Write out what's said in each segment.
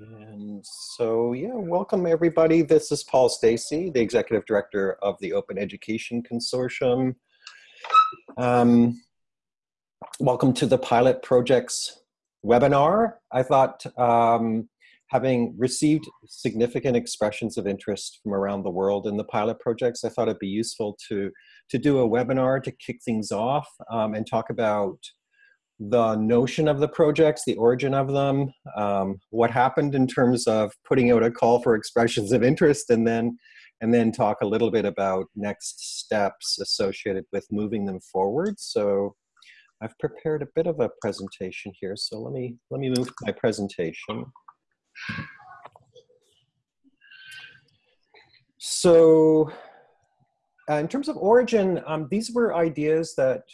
And so, yeah, welcome everybody. This is Paul Stacey, the Executive Director of the Open Education Consortium. Um, welcome to the Pilot Projects webinar. I thought um, having received significant expressions of interest from around the world in the pilot projects, I thought it'd be useful to, to do a webinar to kick things off um, and talk about the notion of the projects, the origin of them, um, what happened in terms of putting out a call for expressions of interest, and then and then talk a little bit about next steps associated with moving them forward. So I've prepared a bit of a presentation here. So let me let me move my presentation. So uh, in terms of origin, um, these were ideas that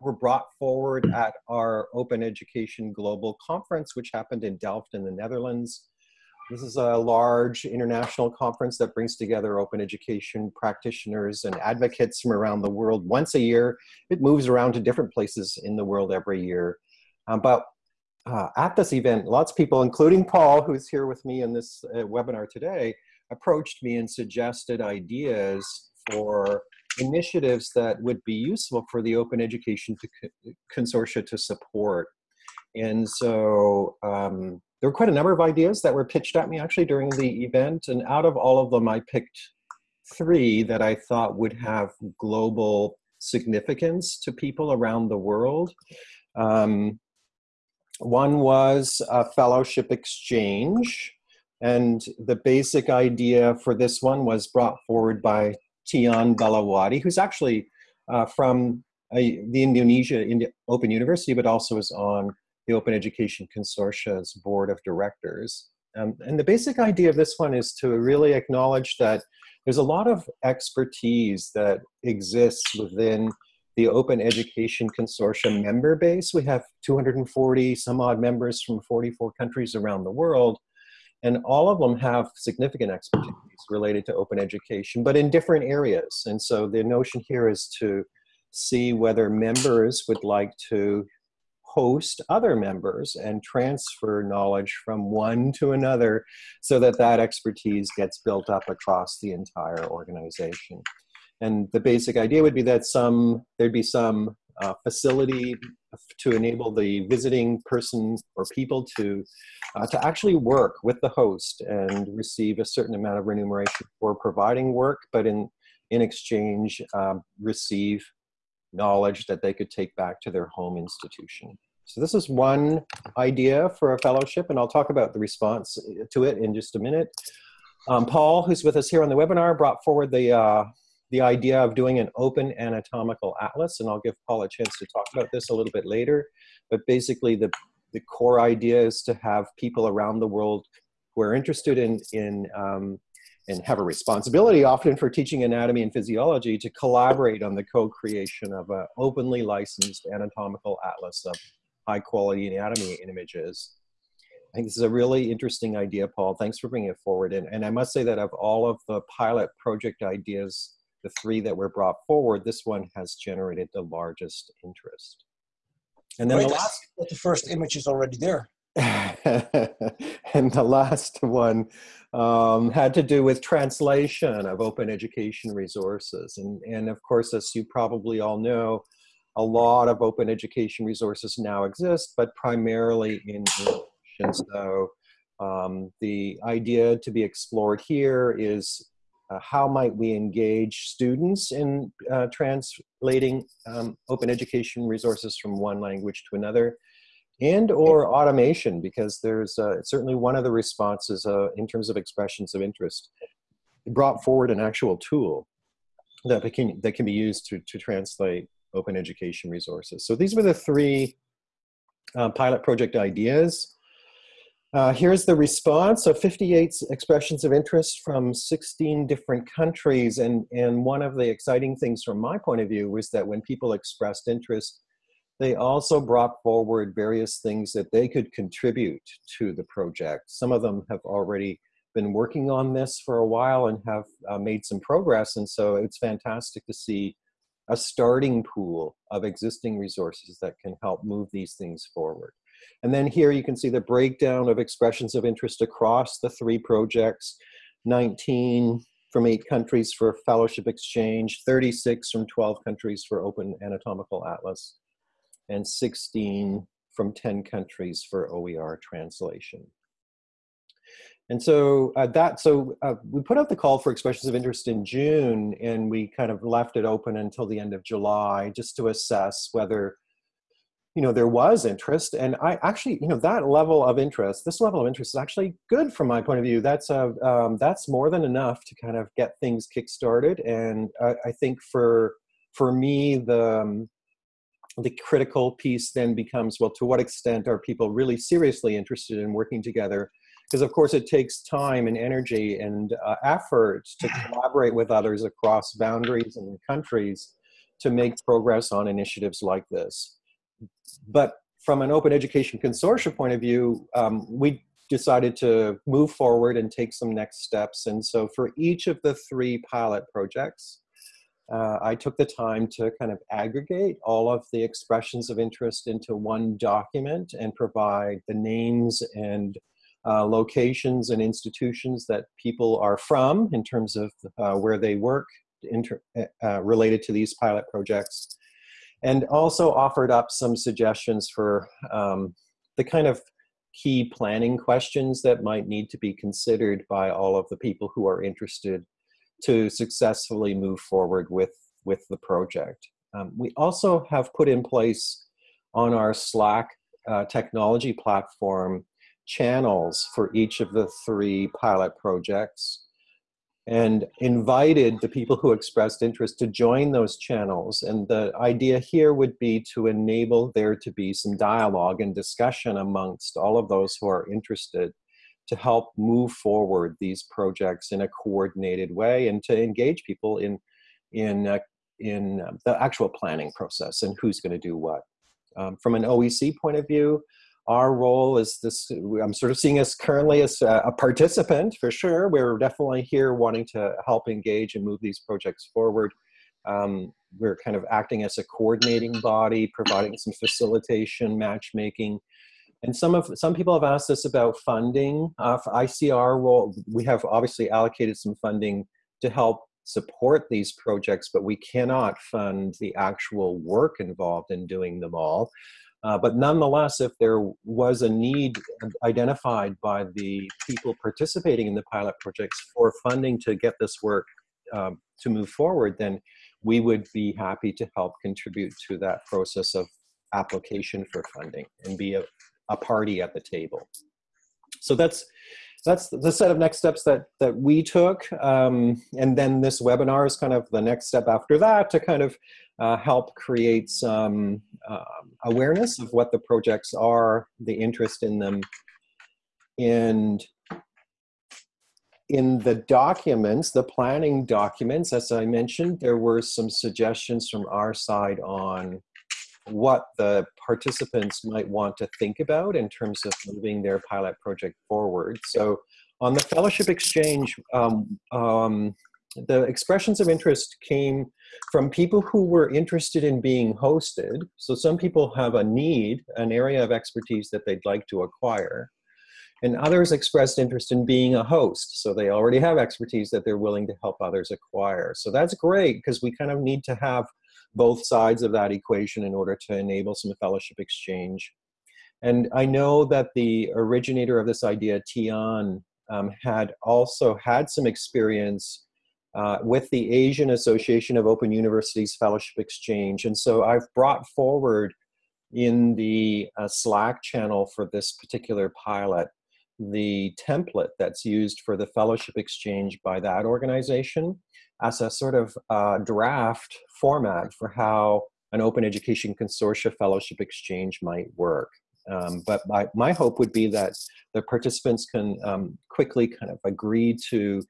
were brought forward at our Open Education Global Conference, which happened in Delft in the Netherlands. This is a large international conference that brings together open education practitioners and advocates from around the world once a year. It moves around to different places in the world every year. Um, but uh, at this event, lots of people, including Paul, who's here with me in this uh, webinar today, approached me and suggested ideas for initiatives that would be useful for the open education to consortia to support. And so um, there were quite a number of ideas that were pitched at me actually during the event. And out of all of them, I picked three that I thought would have global significance to people around the world. Um, one was a fellowship exchange. And the basic idea for this one was brought forward by Tian Belawati, who's actually uh, from uh, the Indonesia Open University, but also is on the Open Education Consortia's board of directors. Um, and the basic idea of this one is to really acknowledge that there's a lot of expertise that exists within the Open Education Consortium member base. We have 240 some odd members from 44 countries around the world. And all of them have significant expertise related to open education, but in different areas. And so the notion here is to see whether members would like to host other members and transfer knowledge from one to another so that that expertise gets built up across the entire organization. And the basic idea would be that some there'd be some uh, facility to enable the visiting person or people to uh, to actually work with the host and receive a certain amount of remuneration for providing work, but in in exchange um, receive knowledge that they could take back to their home institution. So this is one idea for a fellowship, and I'll talk about the response to it in just a minute. Um, Paul, who's with us here on the webinar, brought forward the uh, the idea of doing an open anatomical atlas, and I'll give Paul a chance to talk about this a little bit later. But basically, the, the core idea is to have people around the world who are interested in, in um, and have a responsibility often for teaching anatomy and physiology to collaborate on the co-creation of an openly licensed anatomical atlas of high quality anatomy images. I think this is a really interesting idea, Paul. Thanks for bringing it forward. And, and I must say that of all of the pilot project ideas the three that were brought forward, this one has generated the largest interest. And then the last, the first image is already there. and the last one um, had to do with translation of open education resources. And, and of course, as you probably all know, a lot of open education resources now exist, but primarily in English. And so um, the idea to be explored here is uh, how might we engage students in uh, translating um, open education resources from one language to another and or automation because there's uh, certainly one of the responses uh, in terms of expressions of interest brought forward an actual tool that can, that can be used to, to translate open education resources. So these were the three uh, pilot project ideas. Uh, here's the response of 58 expressions of interest from 16 different countries. And, and one of the exciting things from my point of view was that when people expressed interest, they also brought forward various things that they could contribute to the project. Some of them have already been working on this for a while and have uh, made some progress. And so it's fantastic to see a starting pool of existing resources that can help move these things forward. And then here you can see the breakdown of expressions of interest across the three projects, 19 from eight countries for fellowship exchange, 36 from 12 countries for open anatomical atlas, and 16 from 10 countries for OER translation. And so uh, that, so uh, we put out the call for expressions of interest in June and we kind of left it open until the end of July just to assess whether, you know, there was interest. And I actually, you know, that level of interest, this level of interest is actually good from my point of view. That's, a, um, that's more than enough to kind of get things kickstarted. And I, I think for, for me, the, um, the critical piece then becomes, well, to what extent are people really seriously interested in working together because of course it takes time and energy and uh, effort to collaborate with others across boundaries and countries to make progress on initiatives like this. But from an open education consortium point of view, um, we decided to move forward and take some next steps. And so for each of the three pilot projects, uh, I took the time to kind of aggregate all of the expressions of interest into one document and provide the names and uh, locations and institutions that people are from in terms of uh, where they work uh, related to these pilot projects. And also offered up some suggestions for um, the kind of key planning questions that might need to be considered by all of the people who are interested to successfully move forward with, with the project. Um, we also have put in place on our Slack uh, technology platform channels for each of the three pilot projects and invited the people who expressed interest to join those channels. And the idea here would be to enable there to be some dialogue and discussion amongst all of those who are interested to help move forward these projects in a coordinated way and to engage people in, in, uh, in uh, the actual planning process and who's going to do what. Um, from an OEC point of view, our role is this i'm sort of seeing us currently as a participant for sure. We're definitely here wanting to help engage and move these projects forward. Um, we're kind of acting as a coordinating body providing some facilitation matchmaking. And some of some people have asked us about funding. Uh, for icr role we have obviously allocated some funding to help support these projects but we cannot fund the actual work involved in doing them all uh, but nonetheless, if there was a need identified by the people participating in the pilot projects for funding to get this work um, to move forward, then we would be happy to help contribute to that process of application for funding and be a, a party at the table. So that's that's the set of next steps that that we took um, and then this webinar is kind of the next step after that to kind of uh, help create some uh, awareness of what the projects are, the interest in them, and in the documents, the planning documents, as I mentioned, there were some suggestions from our side on what the participants might want to think about in terms of moving their pilot project forward. So on the fellowship exchange, um, um, the expressions of interest came from people who were interested in being hosted. So some people have a need, an area of expertise that they'd like to acquire. And others expressed interest in being a host. So they already have expertise that they're willing to help others acquire. So that's great because we kind of need to have both sides of that equation in order to enable some fellowship exchange. And I know that the originator of this idea, Tian, um, had also had some experience uh, with the Asian Association of Open Universities Fellowship Exchange. And so I've brought forward in the uh, Slack channel for this particular pilot the template that's used for the fellowship exchange by that organization as a sort of uh, draft format for how an open education consortia fellowship exchange might work. Um, but my, my hope would be that the participants can um, quickly kind of agree to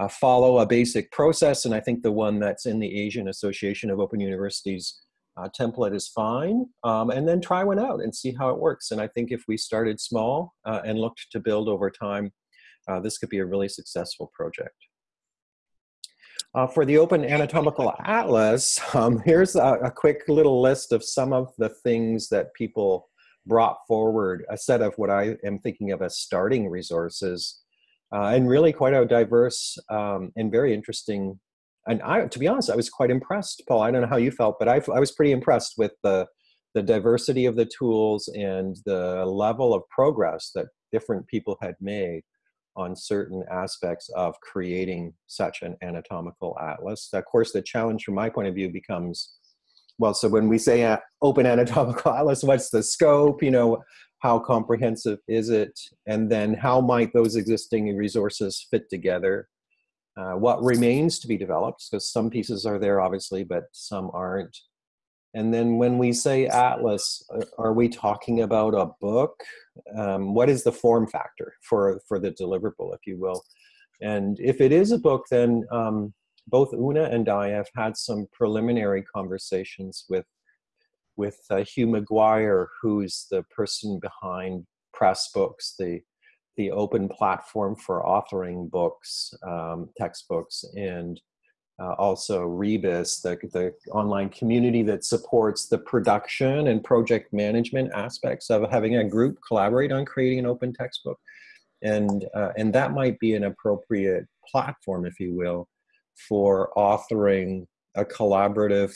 uh, follow a basic process. And I think the one that's in the Asian Association of Open Universities uh, template is fine. Um, and then try one out and see how it works. And I think if we started small uh, and looked to build over time, uh, this could be a really successful project. Uh, for the Open Anatomical Atlas, um, here's a, a, quick little list of some of the things that people brought forward a set of what I am thinking of as starting resources, uh, and really quite a diverse um, and very interesting. And I, to be honest, I was quite impressed, Paul. I don't know how you felt, but I, I was pretty impressed with the the diversity of the tools and the level of progress that different people had made on certain aspects of creating such an anatomical atlas. Of course, the challenge from my point of view becomes, well, so when we say uh, open anatomical atlas, what's the scope, you know, how comprehensive is it? And then how might those existing resources fit together? Uh, what remains to be developed, because some pieces are there obviously, but some aren't. And then when we say atlas, uh, are we talking about a book? Um, what is the form factor for, for the deliverable, if you will? And if it is a book, then um, both Una and I have had some preliminary conversations with, with uh, Hugh McGuire, who's the person behind Pressbooks, the, the open platform for authoring books, um, textbooks, and uh, also Rebus, the, the online community that supports the production and project management aspects of having a group collaborate on creating an open textbook. And, uh, and that might be an appropriate platform, if you will, for authoring a collaborative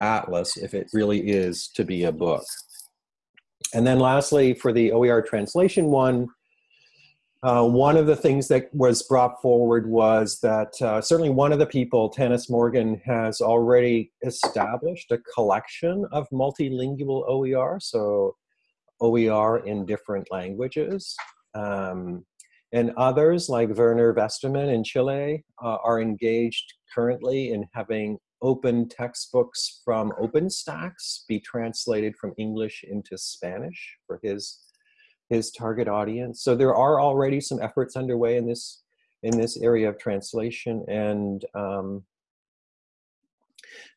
atlas if it really is to be a book. And then lastly, for the OER translation one, uh, one of the things that was brought forward was that uh, certainly one of the people, Tanis Morgan, has already established a collection of multilingual OER, so OER in different languages. Um, and others like Werner Westermann in Chile uh, are engaged currently in having open textbooks from OpenStax be translated from English into Spanish for his his target audience. So there are already some efforts underway in this in this area of translation and um,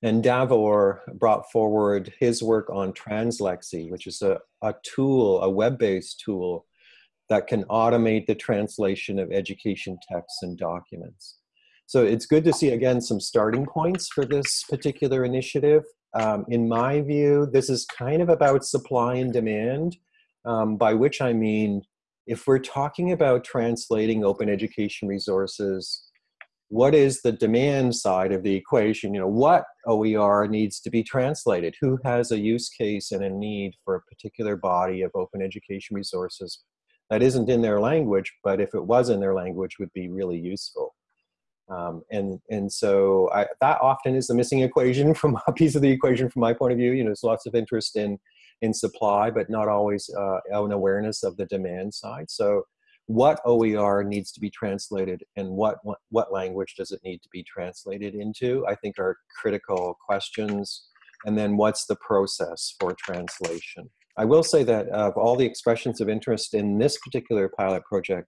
and Davor brought forward his work on Translexy, which is a, a tool, a web-based tool that can automate the translation of education texts and documents. So it's good to see, again, some starting points for this particular initiative. Um, in my view, this is kind of about supply and demand um, by which I mean, if we're talking about translating open education resources, what is the demand side of the equation? You know, what OER needs to be translated? Who has a use case and a need for a particular body of open education resources that isn't in their language, but if it was in their language would be really useful. Um, and and so I, that often is the missing equation from a piece of the equation from my point of view. You know, there's lots of interest in in supply, but not always uh, an awareness of the demand side. So what OER needs to be translated and what, what, what language does it need to be translated into, I think are critical questions. And then what's the process for translation? I will say that of all the expressions of interest in this particular pilot project,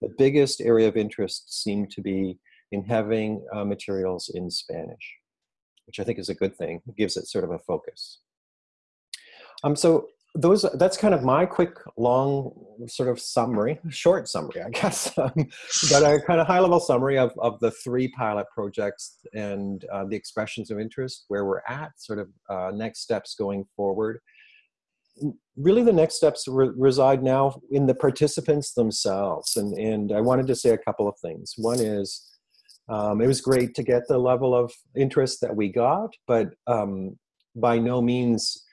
the biggest area of interest seemed to be in having uh, materials in Spanish, which I think is a good thing. It gives it sort of a focus. Um, so those that's kind of my quick, long sort of summary, short summary, I guess, um, but a kind of high level summary of, of the three pilot projects and uh, the expressions of interest, where we're at, sort of uh, next steps going forward. Really the next steps re reside now in the participants themselves. And, and I wanted to say a couple of things. One is, um, it was great to get the level of interest that we got, but um, by no means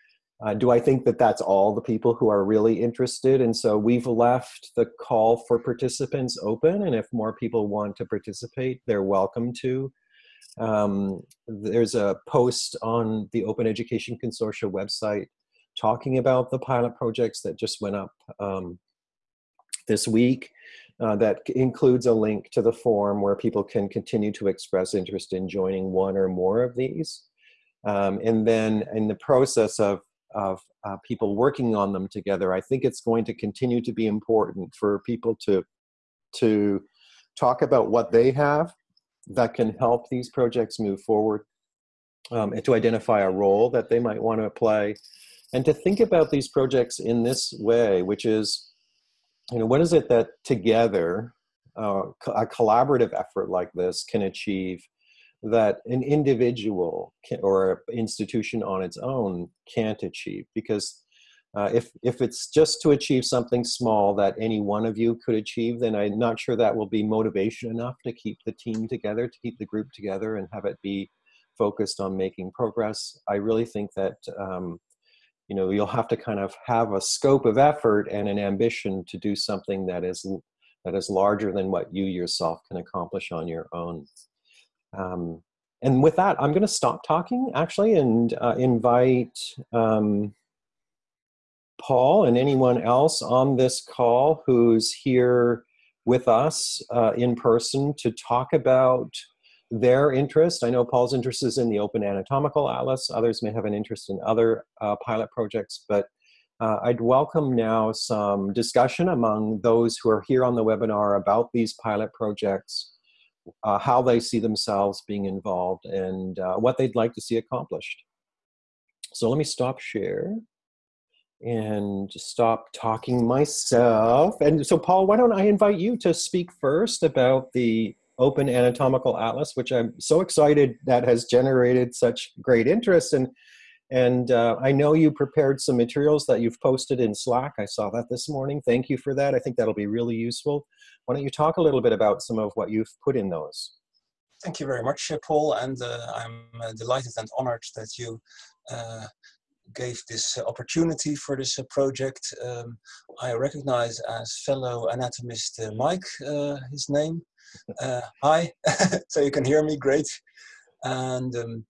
uh, do I think that that's all the people who are really interested? And so we've left the call for participants open, and if more people want to participate, they're welcome to. Um, there's a post on the Open Education Consortia website talking about the pilot projects that just went up um, this week. Uh, that includes a link to the form where people can continue to express interest in joining one or more of these. Um, and then in the process of of uh, people working on them together, I think it's going to continue to be important for people to, to talk about what they have that can help these projects move forward um, and to identify a role that they might want to play and to think about these projects in this way, which is, you know, what is it that together uh, a collaborative effort like this can achieve that an individual can, or institution on its own can't achieve because uh, if if it's just to achieve something small that any one of you could achieve, then I'm not sure that will be motivation enough to keep the team together, to keep the group together, and have it be focused on making progress. I really think that um, you know you'll have to kind of have a scope of effort and an ambition to do something that is that is larger than what you yourself can accomplish on your own. Um, and with that, I'm going to stop talking actually and uh, invite. Um, Paul and anyone else on this call who's here with us uh, in person to talk about their interest. I know Paul's interest is in the Open Anatomical Atlas. Others may have an interest in other uh, pilot projects, but uh, I'd welcome now some discussion among those who are here on the webinar about these pilot projects, uh, how they see themselves being involved, and uh, what they'd like to see accomplished. So let me stop share and stop talking myself. And so, Paul, why don't I invite you to speak first about the Open Anatomical Atlas, which I'm so excited that has generated such great interest. And, and uh, I know you prepared some materials that you've posted in Slack. I saw that this morning. Thank you for that. I think that'll be really useful. Why don't you talk a little bit about some of what you've put in those? Thank you very much, Paul. And uh, I'm uh, delighted and honored that you uh, gave this opportunity for this uh, project. Um, I recognize as fellow anatomist uh, Mike, his name. Hi, so you can hear me, great. And um,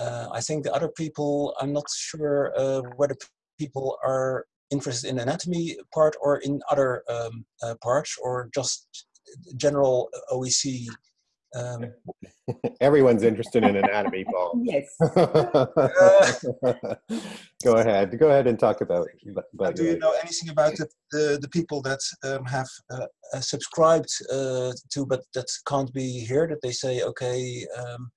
I think the other people, I'm not sure whether people are interested in anatomy part or in other um, parts or just general OEC um, Everyone's interested in anatomy, Paul. yes. Go ahead. Go ahead and talk about. about do you know anything about the, the, the people that um, have uh, uh, subscribed uh, to, but that can't be here? That they say, okay, um,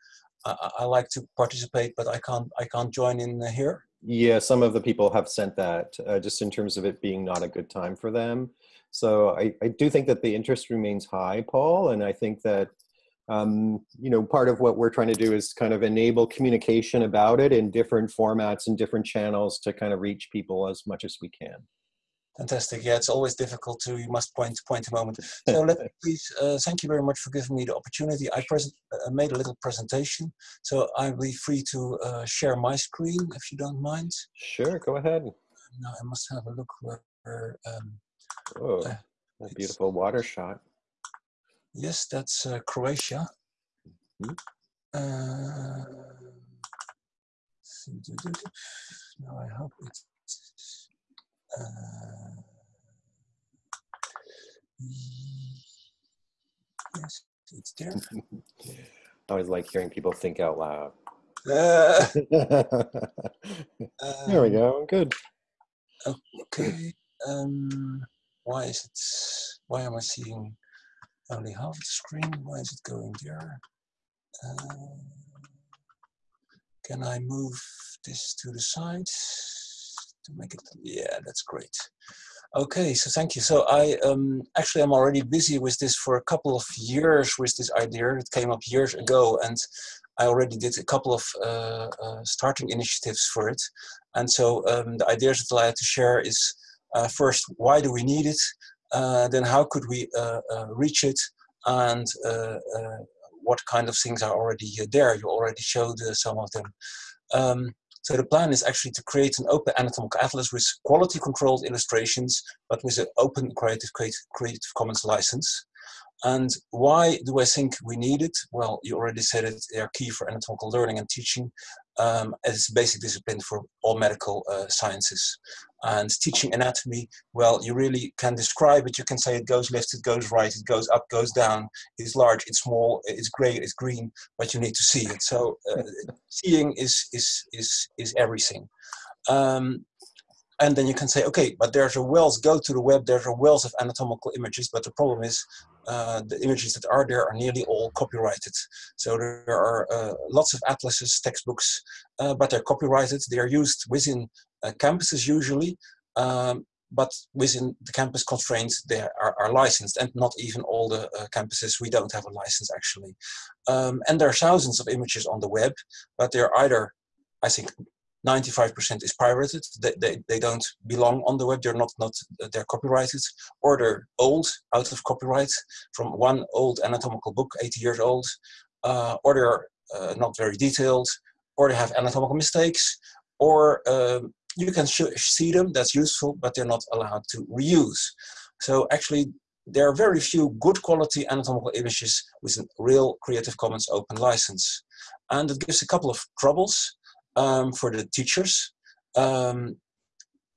I, I, like to participate, but I can't. I can't join in here. Yeah, some of the people have sent that, uh, just in terms of it being not a good time for them. So I, I do think that the interest remains high, Paul, and I think that um, you know, part of what we're trying to do is kind of enable communication about it in different formats and different channels to kind of reach people as much as we can. Fantastic. Yeah, it's always difficult to, you must point point a moment. So let me please, uh, thank you very much for giving me the opportunity. I present, uh, made a little presentation, so I'll be free to uh, share my screen if you don't mind. Sure, go ahead. Now I must have a look where, um, oh, a beautiful water shot. Yes, that's uh, Croatia. Mm -hmm. uh, now I hope it's. Uh, yes, it's there. I always like hearing people think out loud. Uh, there we um, go. Good. Okay. Um, why is it? Why am I seeing only half the screen. Why is it going there? Uh, can I move this to the side to make it? Yeah, that's great. Okay, so thank you. So I um, actually I'm already busy with this for a couple of years with this idea. It came up years ago, and I already did a couple of uh, uh, starting initiatives for it. And so um, the ideas that I had to share is uh, first, why do we need it? Uh, then how could we uh, uh, reach it and what kind of things are already there. You already showed some of them. Um, so the plan is actually to create an open anatomical atlas with quality controlled illustrations, but with an open Creative, Creative Commons license. And why do I think we need it? Well, you already said it, they are key for anatomical learning and teaching. Um, it's a basic discipline for all medical uh, sciences. And teaching anatomy, well, you really can describe it. You can say it goes left, it goes right, it goes up, goes down, it's large, it's small, it's gray, it's green, but you need to see it. So uh, seeing is, is, is, is everything. Um, and then you can say, okay, but there's a wealth, go to the web, there's a wealth of anatomical images, but the problem is uh, the images that are there are nearly all copyrighted. So there are uh, lots of atlases, textbooks, uh, but they're copyrighted. They are used within uh, campuses usually, um, but within the campus constraints they are, are, licensed and not even all the uh, campuses we don't have a license actually. Um, and there are thousands of images on the web, but they're either, I think 95% is pirated. They, they, they don't belong on the web. They're not, not they're copyrighted or they're old, out of copyright from one old anatomical book, 80 years old, uh, or they're uh, not very detailed, or they have anatomical mistakes, or um, you can see them, that's useful, but they're not allowed to reuse. So actually, there are very few good quality anatomical images with a real Creative Commons open license. And it gives a couple of troubles um, for the teachers. Um,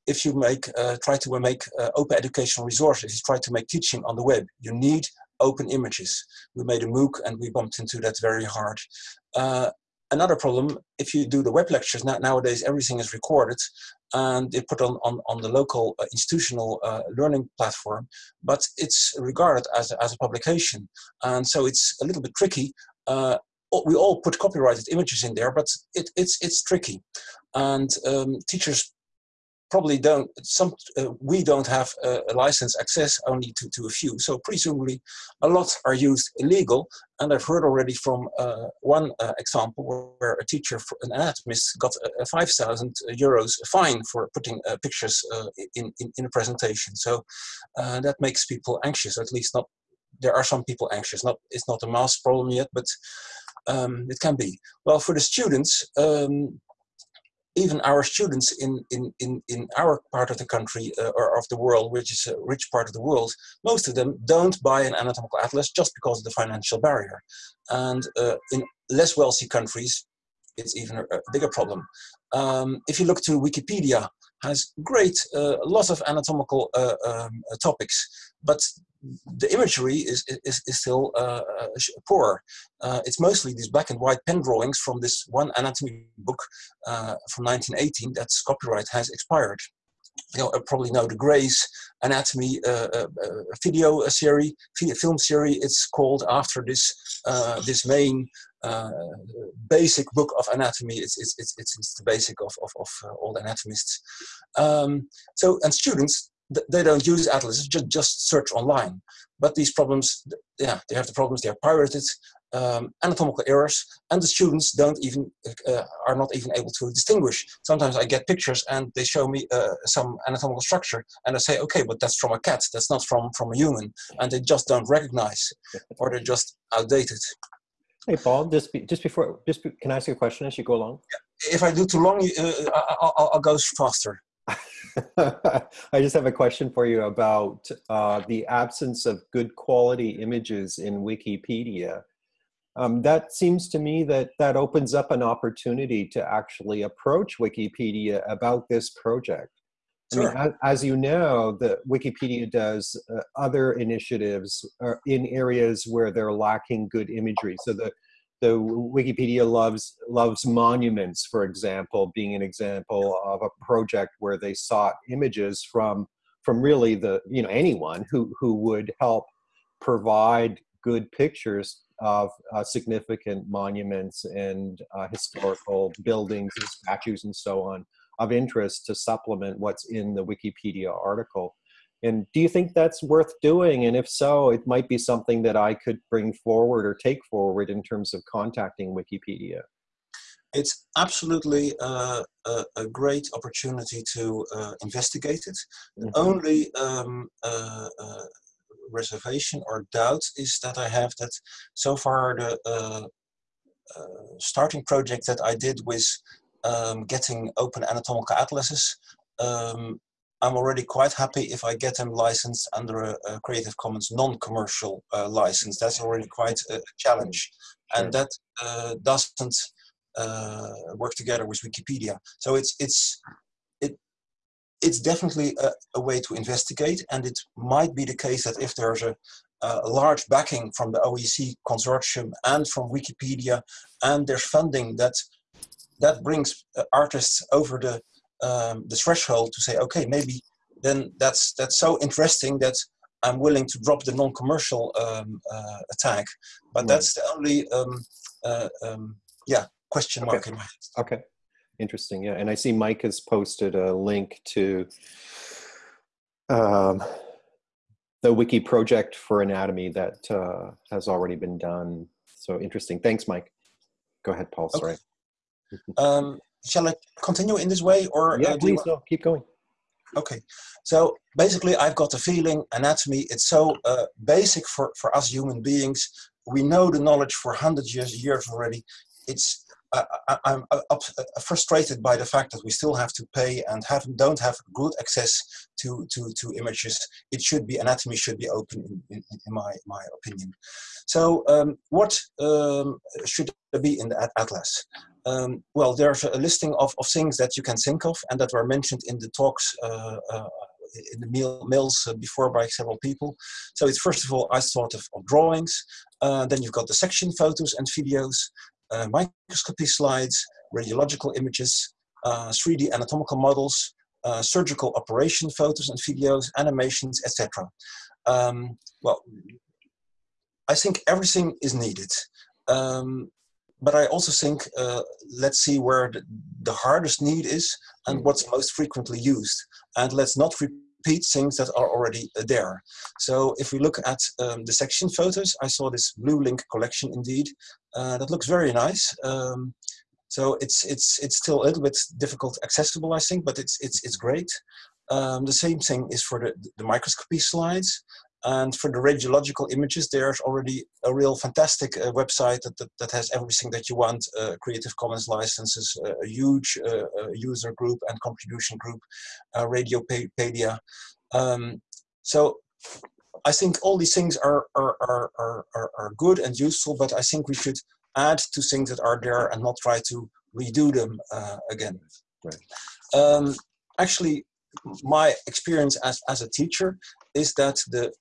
if you make uh, try to make uh, open educational resources, you try to make teaching on the web, you need open images. We made a MOOC and we bumped into that very hard. Uh, another problem, if you do the web lectures, now, nowadays everything is recorded and they put on, on, on the local uh, institutional uh, learning platform, but it's regarded as as a publication. And so it's a little bit tricky uh, we all put copyrighted images in there, but it, it's it's tricky, and um, teachers probably don't. Some uh, we don't have a, license access only to to a few, so presumably a lot are used illegal. And I've heard already from uh, one uh, example where a teacher, an anatomist, got a, five thousand euros fine for putting uh, pictures uh, in, in, in a presentation. So uh, that makes people anxious, at least not there are some people anxious. Not it's not a mass problem yet, but um, it can be. Well, for the students, um, even our students in, in, in, in our part of the country uh, or of the world, which is a rich part of the world, most of them don't buy an anatomical atlas just because of the financial barrier. And uh, in less wealthy countries, it's even a, bigger problem. Um, if you look to Wikipedia, has great, uh, lots of anatomical uh, um, topics, but the imagery is, is, is still uh, uh poor. Uh, it's mostly these black and white pen drawings from this one anatomy book uh, from 1918 that's copyright has expired. You know, probably know the Gray's Anatomy uh, uh, video series, film series. It's called after this this main basic book of anatomy. It's it's it's, it's the basic of of, of all anatomists. Um, so and students they don't use atlases, just, just search online. But these problems, yeah, they have the problems, they are pirated, um, anatomical errors, and the students don't even, uh, are not even able to distinguish. Sometimes I get pictures and they show me uh, some anatomical structure and I say, okay, but that's from a cat, that's not from, from a human. And they just don't recognize, or they're just outdated. Hey, Paul, just, be, just before, just be, can I ask you a question as you go along? If I do too long, uh, I'll, I'll go faster. I just have a question for you about uh, the absence of good quality images in Wikipedia. Um, that seems to me that that opens up an opportunity to actually approach Wikipedia about this project. Sure. I mean, as, as, you know, the Wikipedia does uh, other initiatives uh, in areas where they're lacking good imagery. So the the Wikipedia loves loves monuments, for example, being an example of a project where they sought images from from really the you know anyone who who would help provide good pictures of uh, significant monuments and uh, historical buildings and statues and so on of interest to supplement what's in the Wikipedia article. And do you think that's worth doing? And if so, it might be something that I could bring forward or take forward in terms of contacting Wikipedia. It's absolutely uh, a, a, great opportunity to uh, investigate it. Mm -hmm. The only um, uh, uh, reservation or doubt is that I have that so far the uh, uh, starting project that I did with um, getting open anatomical atlases um, I'm already quite happy if I get them licensed under a, a Creative Commons non-commercial uh, license. That's already quite a challenge. Sure. And that uh, doesn't uh, work together with Wikipedia. So it's, it's, it, it's definitely a, a, way to investigate and it might be the case that if there's a, a large backing from the OEC consortium and from Wikipedia and there's funding that that brings uh, artists over the um, the threshold to say, okay, maybe then that's that's so interesting that I'm willing to drop the non-commercial um, uh, attack. But mm. that's the only um, uh, um, yeah question mark okay. in my head. Okay, interesting. Yeah, and I see Mike has posted a link to um, the wiki project for anatomy that uh, has already been done. So interesting. Thanks, Mike. Go ahead, Paul. Sorry. um, shall I continue in this way or? Yeah, uh, please, no, keep going. Okay, so basically I've got the feeling anatomy, it's so uh, basic for, for us human beings. We know the knowledge for hundreds years, years already. It's I, am frustrated by the fact that we still have to pay and have, don't have good access to, to, to images. It should be, anatomy should be open in, in, in my, my opinion. So um, what um, should there be in the atlas? Um, well, there's a listing of, of things that you can think of and that were mentioned in the talks uh, uh, in the mail, mails uh, before by several people. So it's first of all, I thought of, of drawings. Uh, then you've got the section photos and videos uh, microscopy slides, radiological images, uh, 3D anatomical models, uh, surgical operation photos and videos, animations, etc. Um, well, I think everything is needed. Um, but I also think, uh, let's see where the, the, hardest need is and hmm. what's most frequently used. And let's not repeat things that are already uh, there. So if we look at um, the section photos, I saw this Blue Link collection indeed. Uh, that looks very nice. Um, so it's it's it's still a little bit difficult accessible, I think, but it's it's it's great. Um, the same thing is for the, the microscopy slides. And for the radiological images, there's already a real fantastic uh, website that, that, that, has everything that you want, uh, Creative Commons licenses, uh, a huge uh, user group and contribution group, uh, Radiopaedia. Um, so I think all these things are, are, are, are, are good and useful, but I think we should add to things that are there and not try to redo them uh, again. Right. Um, actually, my experience as, as a teacher is that the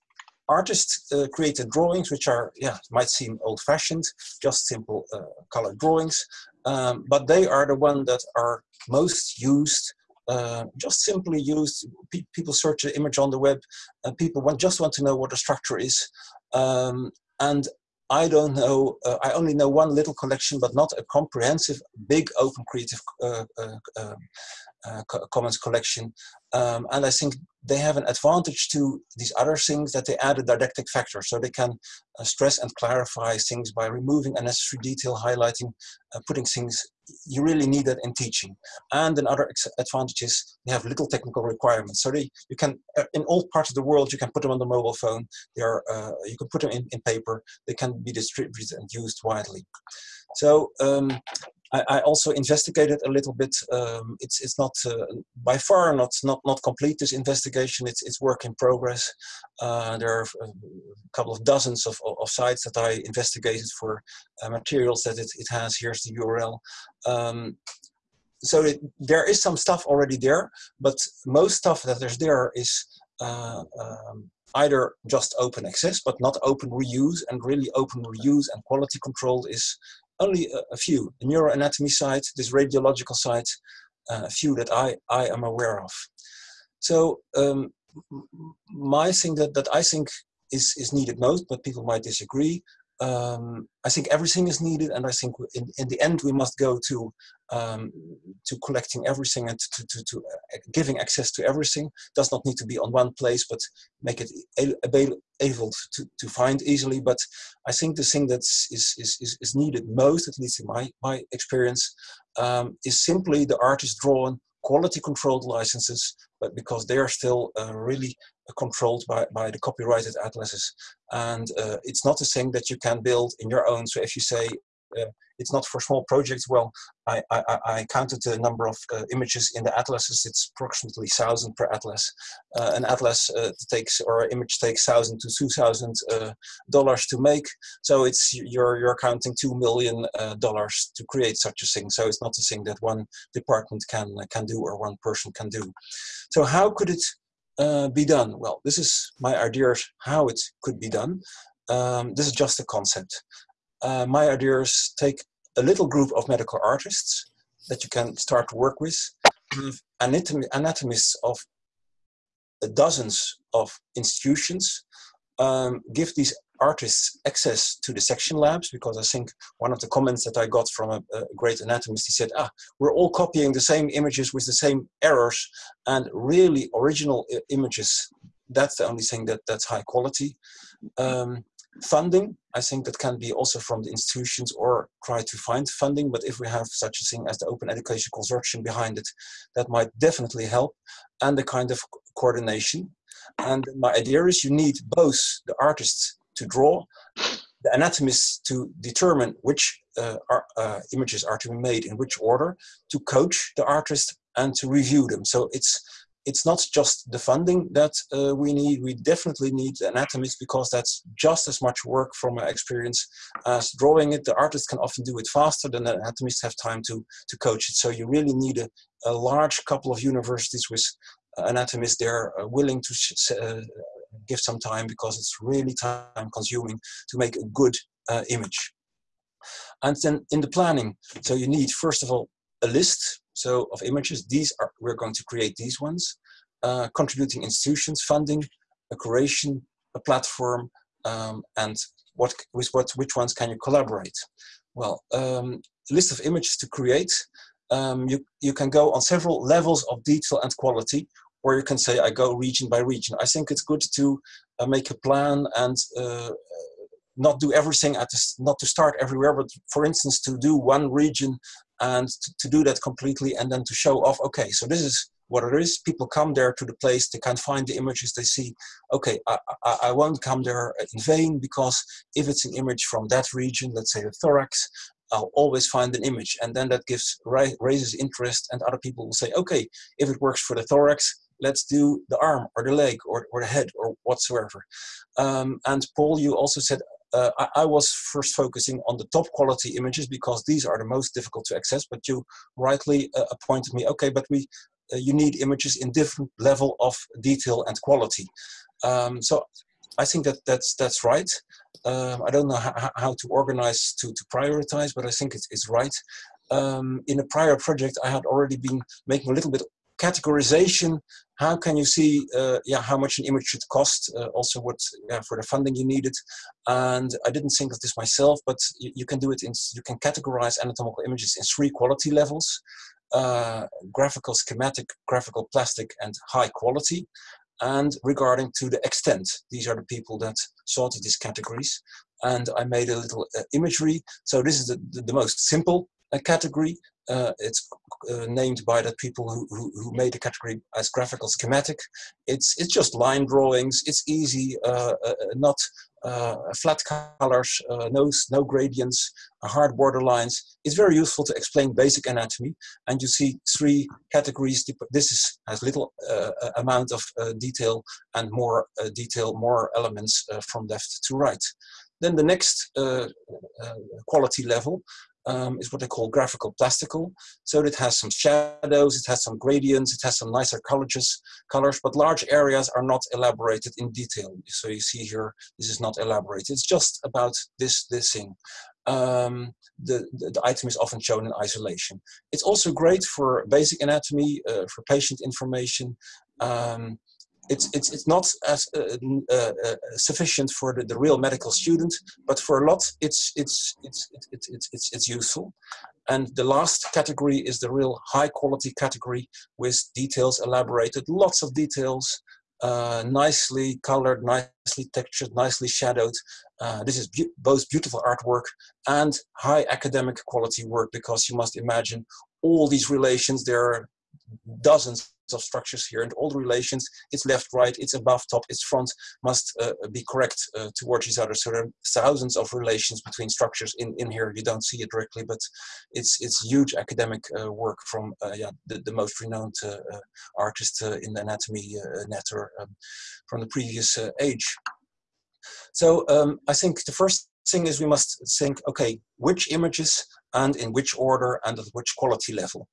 artists uh, created drawings which are yeah might seem old-fashioned just simple uh, colored drawings. Um, but they are the ones that are most used uh, just simply used. Pe people search the image on the web and people want, just want to know what the structure is. Um, and I don't know, uh, I only know one little collection, but not a comprehensive, big open creative uh, uh commons collection. Um, and I think they have an advantage to these other things that they add a didactic factor. So they can uh, stress and clarify things by removing unnecessary detail, highlighting, uh, putting things, you really need that in teaching. And another advantage is they have little technical requirements. So they, you can, uh, in all parts of the world, you can put them on the mobile phone. They are, uh, you can put them in, in paper. They can be distributed and used widely. So um, I, I, also investigated a little bit. Um, it's it's not uh, by far not not not complete this investigation. It's it's work in progress. Uh, there are a couple of dozens of, of, sites that I investigated for uh, materials that it, it has. Here's the URL. Um, so it, there is some stuff already there, but most stuff that there's there is uh, um, either just open access, but not open reuse, and really open reuse and quality control is only a, a few. The neuroanatomy site, this radiological site, uh, a few that I, I am aware of. So um, my thing that, that I think is, is needed most, but people might disagree, um, I think everything is needed, and I think in, in the end we must go to um, to collecting everything and to, to, to uh, giving access to everything. Does not need to be on one place, but make it able to, to find easily. But I think the thing that is, is, is needed most, at least in my, my experience, um, is simply the artist drawn quality controlled licenses, but because they are still uh, really controlled by, by the copyrighted atlases. And uh, it's not a thing that you can build in your own. So if you say uh, it's not for small projects, well, I, I, I counted the number of uh, images in the atlases. It's approximately 1,000 per atlas. Uh, an atlas uh, takes, or image takes 1,000 to 2,000 uh, dollars to make. So it's you're, you're counting $2 million to create such a thing. So it's not a thing that one department can, can do or one person can do. So how could it uh, be done? Well, this is my idea how it could be done. Um, this is just a concept. Uh, my idea is take a little group of medical artists that you can start to work with, anatomy, anatomists of dozens of institutions, um, give these artists access to the section labs because I think one of the comments that I got from a, a, great anatomist, he said, ah, we're all copying the same images with the same errors and really original images, that's the only thing that, that's high quality. Um, funding. I think that can be also from the institutions or try to find funding. But if we have such a thing as the Open Education Consortium behind it, that might definitely help. And the kind of coordination. And my idea is you need both the artists to draw, the anatomists to determine which uh, are, uh, images are to be made in which order, to coach the artist and to review them. So it's it's not just the funding that uh, we need, we definitely need anatomists because that's just as much work from my experience as drawing it. The artist can often do it faster than the anatomists have time to, to coach it. So you really need a, a large couple of universities with anatomists there uh, willing to uh, give some time because it's really time consuming to make a good uh, image. And then in the planning, so you need first of all a list so of images. These are, we're going to create these ones. Uh, contributing institutions, funding, a curation, a platform, um, and what with what which ones can you collaborate? Well, um, list of images to create. Um, you you can go on several levels of detail and quality, or you can say I go region by region. I think it's good to uh, make a plan and uh, not do everything at this, not to start everywhere, but for instance to do one region and to, to, do that completely and then to show off, okay, so this is what it is. People come there to the place, they can't find the images, they see, okay, I, I, I won't come there in vain because if it's an image from that region, let's say the thorax, I'll always find an image. And then that gives raises interest and other people will say, okay, if it works for the thorax, let's do the arm or the leg or, or the head or whatsoever. Um, and Paul, you also said uh, I, I, was first focusing on the top quality images because these are the most difficult to access, but you rightly uh, appointed me, okay, but we, uh, you need images in different level of detail and quality. Um, so I think that that's, that's right. Um, I don't know how, to organize to, to prioritize, but I think it's, it's right. Um, in a prior project, I had already been making a little bit categorization how can you see uh, yeah how much an image should cost uh, also what yeah, for the funding you needed. And i didn't think of this myself but you, you, can do it in you can categorize anatomical images in three quality levels uh, graphical schematic graphical plastic and high quality. And regarding to the extent these are the people that sorted these categories. And i made a little uh, imagery. So this is the, the, the most simple uh, category uh, it's uh, named by the people who, who, who, made the category as graphical schematic. It's, it's just line drawings. It's easy, uh, uh not uh, flat colors, uh, no, no gradients, hard border lines. It's very useful to explain basic anatomy. And you see three categories. This is, has little amount of detail and more detail, more elements from left to right. Then the next quality level um, is what they call graphical plastical. So it has some shadows, it has some gradients, it has some nicer colors, colors, but large areas are not elaborated in detail. So you see here, this is not elaborated. It's just about this, this thing. Um, the, the, the, item is often shown in isolation. It's also great for basic anatomy, uh, for patient information. Um, it's it's it's not as uh, uh, uh, sufficient for the, the real medical student, but for a lot, it's it's it's it's it's it's, it's useful. And the last category is the real high quality category with details elaborated, lots of details, uh, nicely colored, nicely textured, nicely shadowed. Uh, this is be both beautiful artwork and high academic quality work because you must imagine all these relations. There are dozens of structures here and all the relations, it's left, right, it's above, top, it's front, must uh, be correct uh, towards each other. So there are thousands of relations between structures in, in here. You don't see it directly, but it's it's huge academic uh, work from uh, yeah, the, the most renowned uh, uh, artist in the anatomy, Netter, um, from the previous age. So um, I think the first thing is we must think, okay, which images and in which order and at which quality level.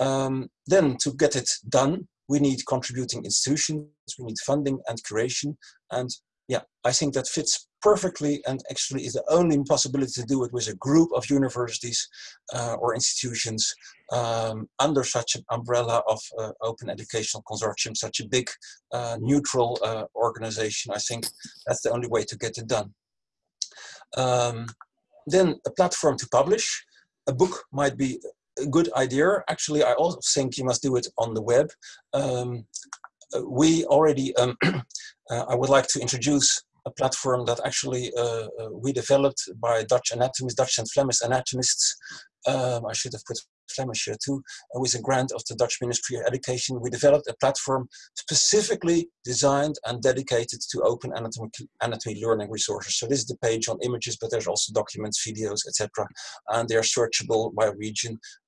Um, then to get it done, we need contributing institutions, we need funding and curation. And yeah, I think that fits perfectly and actually is the only possibility to do it with a group of universities uh, or institutions um, under such an umbrella of uh, open educational consortium, such a big uh, neutral uh, organization. I think that's the only way to get it done. Um, then a platform to publish. A book might be a good idea. Actually, I also think you must do it on the web. Um, we already, um, uh, I would like to introduce a platform that actually uh, uh, we developed by Dutch anatomists, Dutch and Flemish anatomists. Um, I should have put Flemish here too, uh, with a grant of the Dutch Ministry of Education. We developed a platform specifically designed and dedicated to open anatomy, anatomy learning resources. So this is the page on images, but there's also documents, videos, etc. And they are searchable by region uh, uh,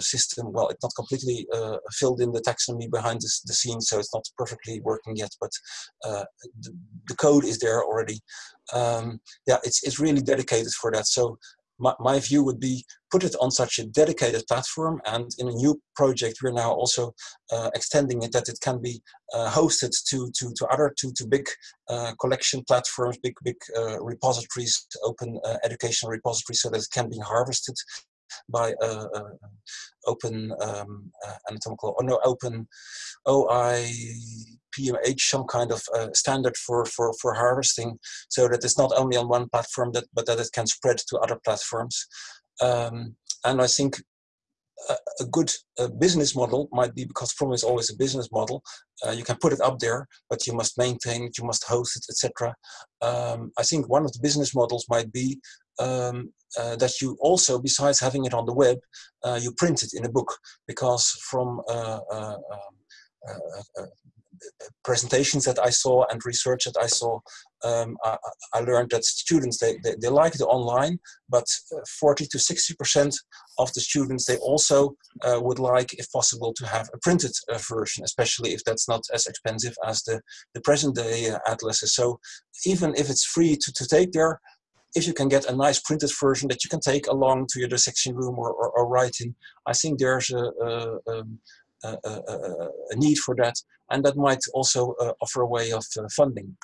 system. Well, it's not completely uh, filled in the taxonomy behind this, the scenes, so it's not perfectly working yet, but the, the, code is there already. Um, yeah, it's, it's really dedicated for that. So my, my, view would be put it on such a dedicated platform and in a new project we're now also uh, extending it that it can be uh, hosted to, to, to other to, to big uh, collection platforms, big big repositories, open educational repositories so that it can be harvested by uh, uh, open um, anatomical or no open OI PMH some kind of uh, standard for, for, for harvesting so that it's not only on one platform that, but that it can spread to other platforms. Um, and I think a, good uh, business model might be because problem is always a business model. Uh, you can put it up there, but you must maintain it, you must host it, etc. Um, I think one of the business models might be um, uh, that you also, besides having it on the web, uh, you print it in a book because from uh, uh, um, uh, presentations that I saw and research that I saw, um, I, I, learned that students, they, they, they, like it online, but 40 to 60% of the students, they also uh, would like, if possible, to have a printed uh, version, especially if that's not as expensive as the, the present day uh, atlases. So even if it's free to, to take there, if you can get a nice printed version that you can take along to your dissection room or, or, or I think there's a, a, um, a, a, need for that. And that might also uh, offer a way of uh, funding.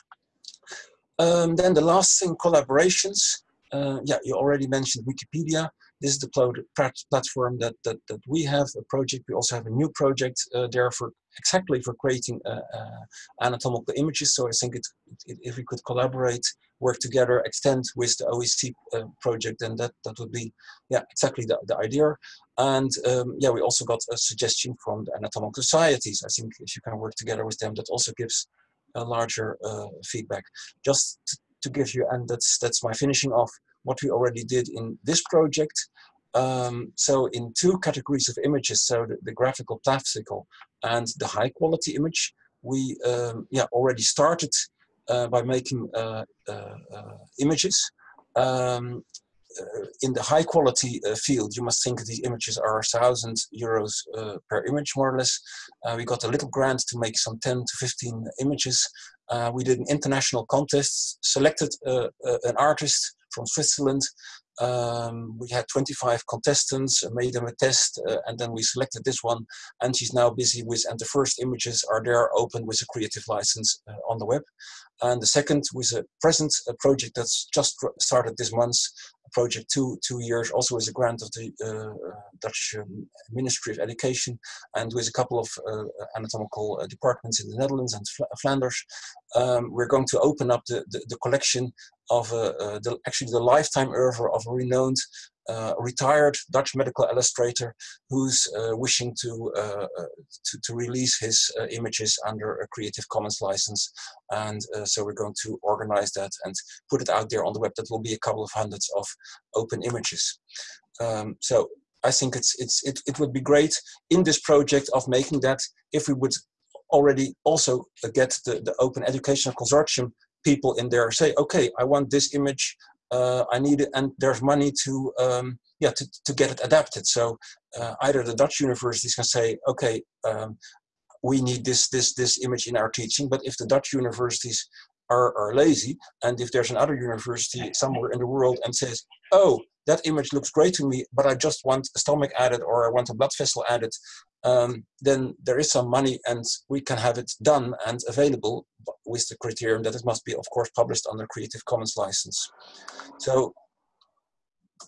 Um, then the last thing, collaborations. Uh, yeah, you already mentioned Wikipedia. This is the platform that, that, that we have, a project. We also have a new project uh, there for exactly for creating uh, uh, anatomical images. So I think it, it, if we could collaborate, work together, extend with the OEC uh, project, and that, that would be yeah exactly the, the idea. And um, yeah, we also got a suggestion from the anatomical societies. I think if you can work together with them, that also gives a larger uh, feedback. Just to, give you, and that's that's my finishing off what we already did in this project. Um, so in two categories of images, so the, the, graphical plastical and the high quality image, we um, yeah already started by making uh, uh, uh images. Um, uh, in the high quality uh, field, you must think these images are thousand euros per image, more or less. we got a little grant to make some 10 to 15 images. we did an international contest, selected an artist from Switzerland. Um, we had 25 contestants, made them a test, uh, and then we selected this one. And she's now busy with, and the first images are there open with a creative license uh, on the web. And the second was a present a project that's just started this month, project two two years, also with a grant of the uh, Dutch um, Ministry of Education, and with a couple of uh, anatomical uh, departments in the Netherlands and Flanders. Um, we're going to open up the, the, the collection of uh, uh, the, actually the lifetime oeuvre of a renowned uh, retired Dutch medical illustrator who's uh, wishing to, uh, uh to, to release his images under a Creative Commons license, and so we're going to organize that and put it out there on the web. That will be a couple of hundreds of open images. Um, so I think it's it's it, it would be great in this project of making that if we would already also get the, the Open Educational Consortium people in there say, okay, I want this image uh, I need it, and there's money to um, yeah to, to get it adapted. So uh, either the Dutch universities can say, okay, um, we need this this this image in our teaching, but if the Dutch universities are, are lazy, and if there's another university somewhere in the world and says, oh, that image looks great to me, but I just want a stomach added or I want a blood vessel added, um, then there is some money and we can have it done and available with the criterion that it must be, of course, published under Creative Commons license. So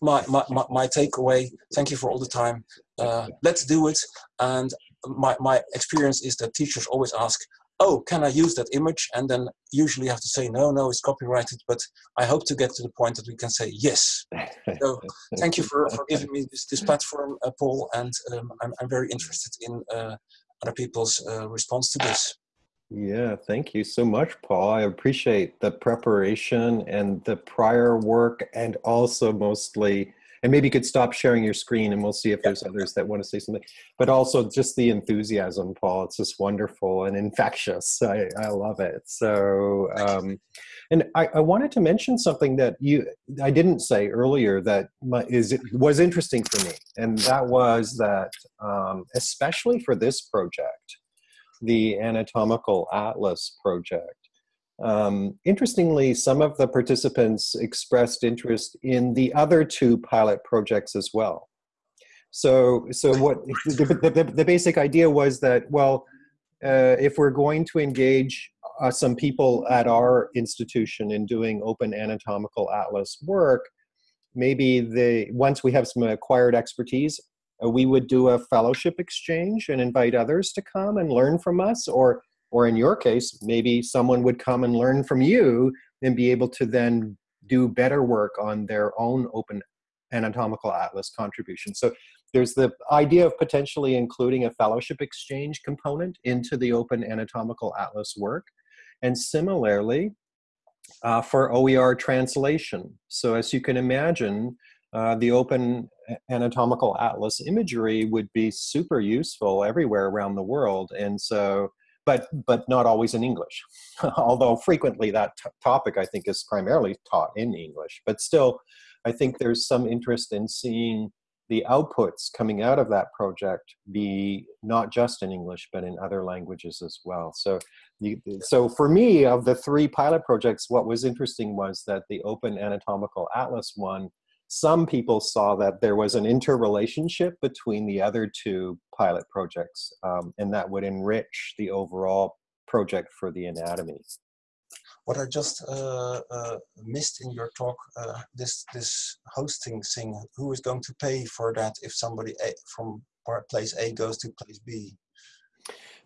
my, my, my, my takeaway, thank you for all the time, uh, let's do it. And my, my experience is that teachers always ask, oh, can I use that image? And then usually have to say, no, no, it's copyrighted. But I hope to get to the point that we can say yes. so thank you for, for giving me this, this platform, uh, Paul. And um, I'm, I'm very interested in uh, other people's uh, response to this. Yeah, thank you so much, Paul. I appreciate the preparation and the prior work and also mostly and maybe you could stop sharing your screen and we'll see if there's others that want to say something. But also just the enthusiasm paul. It's just wonderful and infectious. I, I love it. So um, and I, I, wanted to mention something that you i didn't say earlier that my, is was interesting for me. And that was that um, especially for this project the anatomical atlas project um, interestingly, some of the participants expressed interest in the other two pilot projects as well. So, so what the, the, the basic idea was that, well, uh, if we're going to engage uh, some people at our institution in doing open anatomical atlas work, maybe the once we have some acquired expertise, uh, we would do a fellowship exchange and invite others to come and learn from us, or or in your case, maybe someone would come and learn from you and be able to then do better work on their own open anatomical atlas contribution. So there's the idea of potentially including a fellowship exchange component into the open anatomical atlas work. And similarly, uh, for OER translation. So as you can imagine, uh, the open anatomical atlas imagery would be super useful everywhere around the world. And so but but not always in English. Although frequently that topic I think is primarily taught in English, but still, I think there's some interest in seeing the outputs coming out of that project be not just in English but in other languages as well. So, you, so for me, of the three pilot projects, what was interesting was that the Open Anatomical Atlas one some people saw that there was an interrelationship between the other two pilot projects, um, and that would enrich the overall project for the anatomy. What I just uh, uh, missed in your talk, uh, this this hosting thing, who is going to pay for that if somebody a, from place A goes to place B?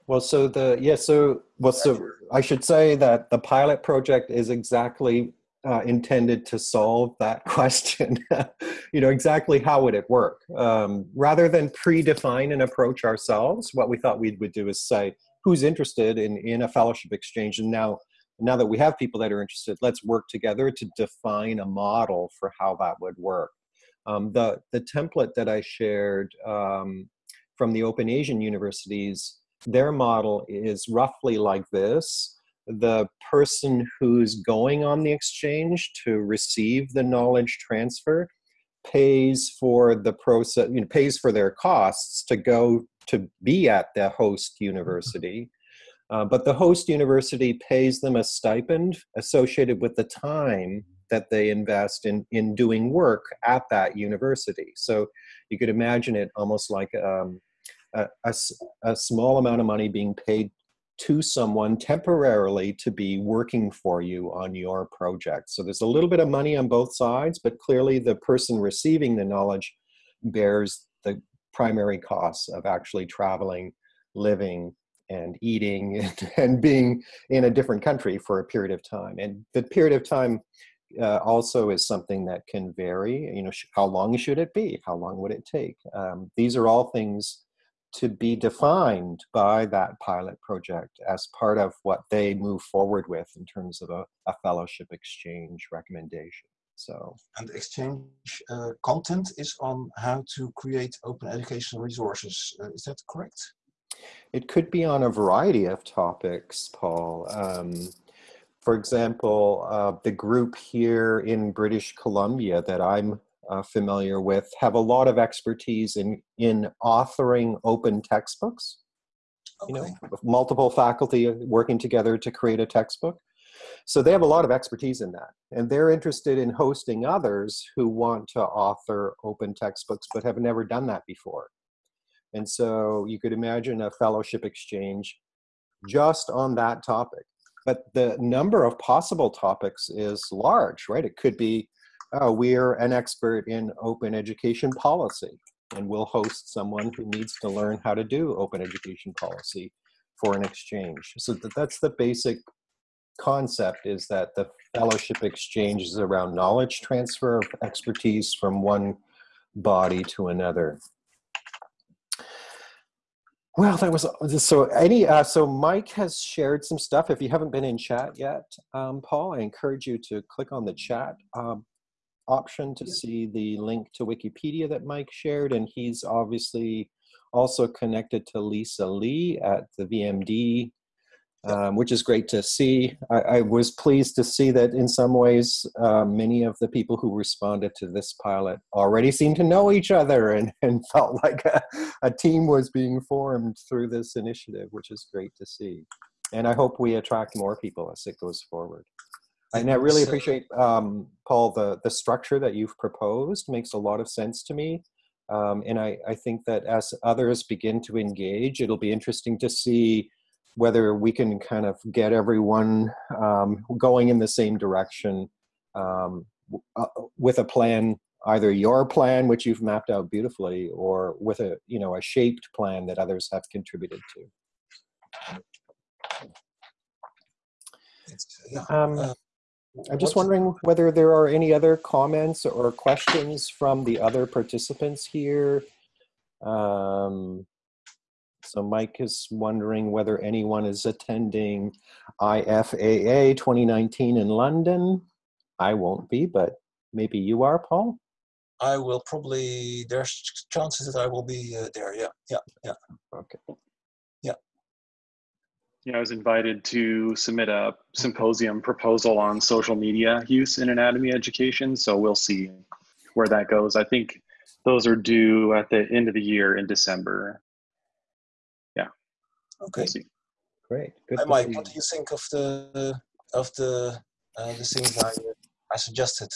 Well, so the yeah, so well, so I should say that the pilot project is exactly uh, intended to solve that question. you know, exactly how would it work? Um, rather than predefine an approach ourselves, what we thought we would do is say, who's interested in, in a fellowship exchange? And now, now that we have people that are interested, let's work together to define a model for how that would work. Um, the, the template that I shared um, from the Open Asian universities, their model is roughly like this the person who's going on the exchange to receive the knowledge transfer pays for the process, you know, pays for their costs to go to be at the host university. Uh, but the host university pays them a stipend associated with the time that they invest in, in doing work at that university. So you could imagine it almost like um, a, a, a small amount of money being paid to someone temporarily to be working for you on your project. So there's a little bit of money on both sides, but clearly the person receiving the knowledge bears the primary costs of actually traveling, living, and eating and, and being in a different country for a period of time. And the period of time uh, also is something that can vary. You know, how long should it be? How long would it take? Um, these are all things to be defined by that pilot project as part of what they move forward with in terms of a, a fellowship exchange recommendation. So, and exchange uh, content is on how to create open educational resources. Uh, is that correct? It could be on a variety of topics, Paul. Um, for example, uh, the group here in British Columbia that I'm uh, familiar with have a lot of expertise in in authoring open textbooks okay. you know multiple faculty working together to create a textbook. So they have a lot of expertise in that and they're interested in hosting others who want to author open textbooks but have never done that before. And so you could imagine a fellowship exchange just on that topic. But the number of possible topics is large right? It could be oh, we're an expert in open education policy, and we'll host someone who needs to learn how to do open education policy for an exchange. So that's the basic concept is that the fellowship exchange is around knowledge transfer of expertise from one body to another. Well, that was so. Any uh, so Mike has shared some stuff. If you haven't been in chat yet, um, Paul, I encourage you to click on the chat um, option to see the link to Wikipedia that Mike shared, and he's obviously also connected to Lisa Lee at the VMD um, which is great to see. I, I, was pleased to see that in some ways, uh, many of the people who responded to this pilot already seemed to know each other and, and felt like a, a team was being formed through this initiative, which is great to see. And I hope we attract more people as it goes forward. And I really appreciate, um, Paul, the, the structure that you've proposed makes a lot of sense to me. Um, and I, I think that as others begin to engage, it'll be interesting to see whether we can kind of get everyone um, going in the same direction um, uh, with a plan either your plan which you've mapped out beautifully or with a you know a shaped plan that others have contributed to um, uh, i'm just wondering whether there are any other comments or questions from the other participants here um, so Mike is wondering whether anyone is attending IFAA 2019 in London. I won't be, but maybe you are, Paul? I will probably, there's chances that I will be uh, there. Yeah, yeah, yeah. Okay. Yeah. Yeah, I was invited to submit a symposium proposal on social media use in anatomy education. So we'll see where that goes. I think those are due at the end of the year in December. Yeah. Okay. Great. Good Hi, Mike. What do you think of the of the uh, the things I I suggested?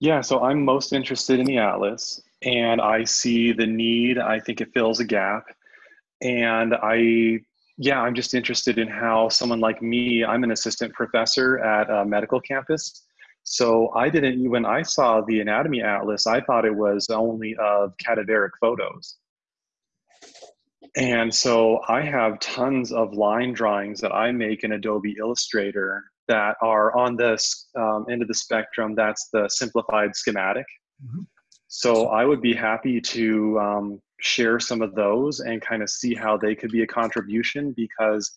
Yeah, so I'm most interested in the atlas, and I see the need. I think it fills a gap, and I yeah, I'm just interested in how someone like me. I'm an assistant professor at a medical campus. So I didn't, when I saw the anatomy atlas, I thought it was only of cadaveric photos. And so I have tons of line drawings that I make in Adobe Illustrator that are on this um, end of the spectrum. That's the simplified schematic. Mm-hmm. So I would be happy to um, share some of those and kind of see how they could be a contribution because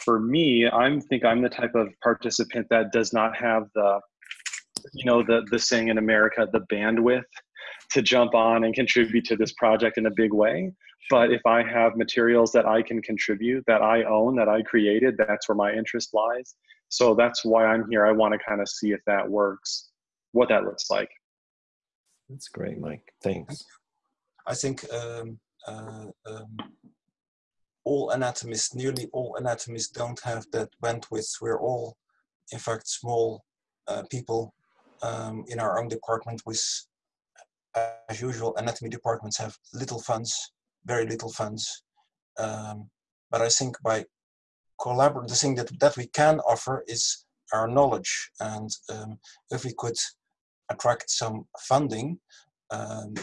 for me, I think I'm the type of participant that does not have the, you know, the, the saying in America, the bandwidth to jump on and contribute to this project in a big way. But if I have materials that I can contribute, that I own, that I created, that's where my interest lies. So that's why I'm here. I want to kind of see if that works, what that looks like. That's great, Mike. Thanks. I think um, uh, um, all anatomists, nearly all anatomists, don't have that bandwidth. We're all, in fact, small uh, people um, in our own department with as usual, anatomy departments have little funds, very little funds. Um, but I think by collaborating, the thing that, that we can offer is our knowledge. And um, if we could attract some funding um,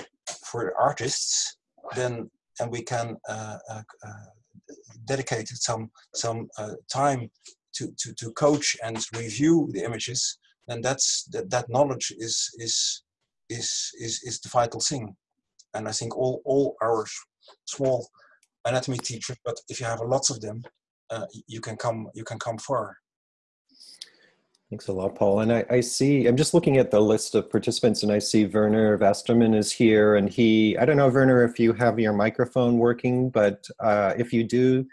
for artists, then and we can uh, uh, uh, dedicate some some uh, time to, to, to coach and review the images, then that's that, that knowledge is is is, is, is the vital thing. And I think all, all our small anatomy teachers, but if you have lots of them, uh, you can come you can come far. Thanks a lot, Paul. And I, I, see, I'm just looking at the list of participants and I see Werner Westermann is here and he, I don't know, Werner, if you have your microphone working, but uh, if you do,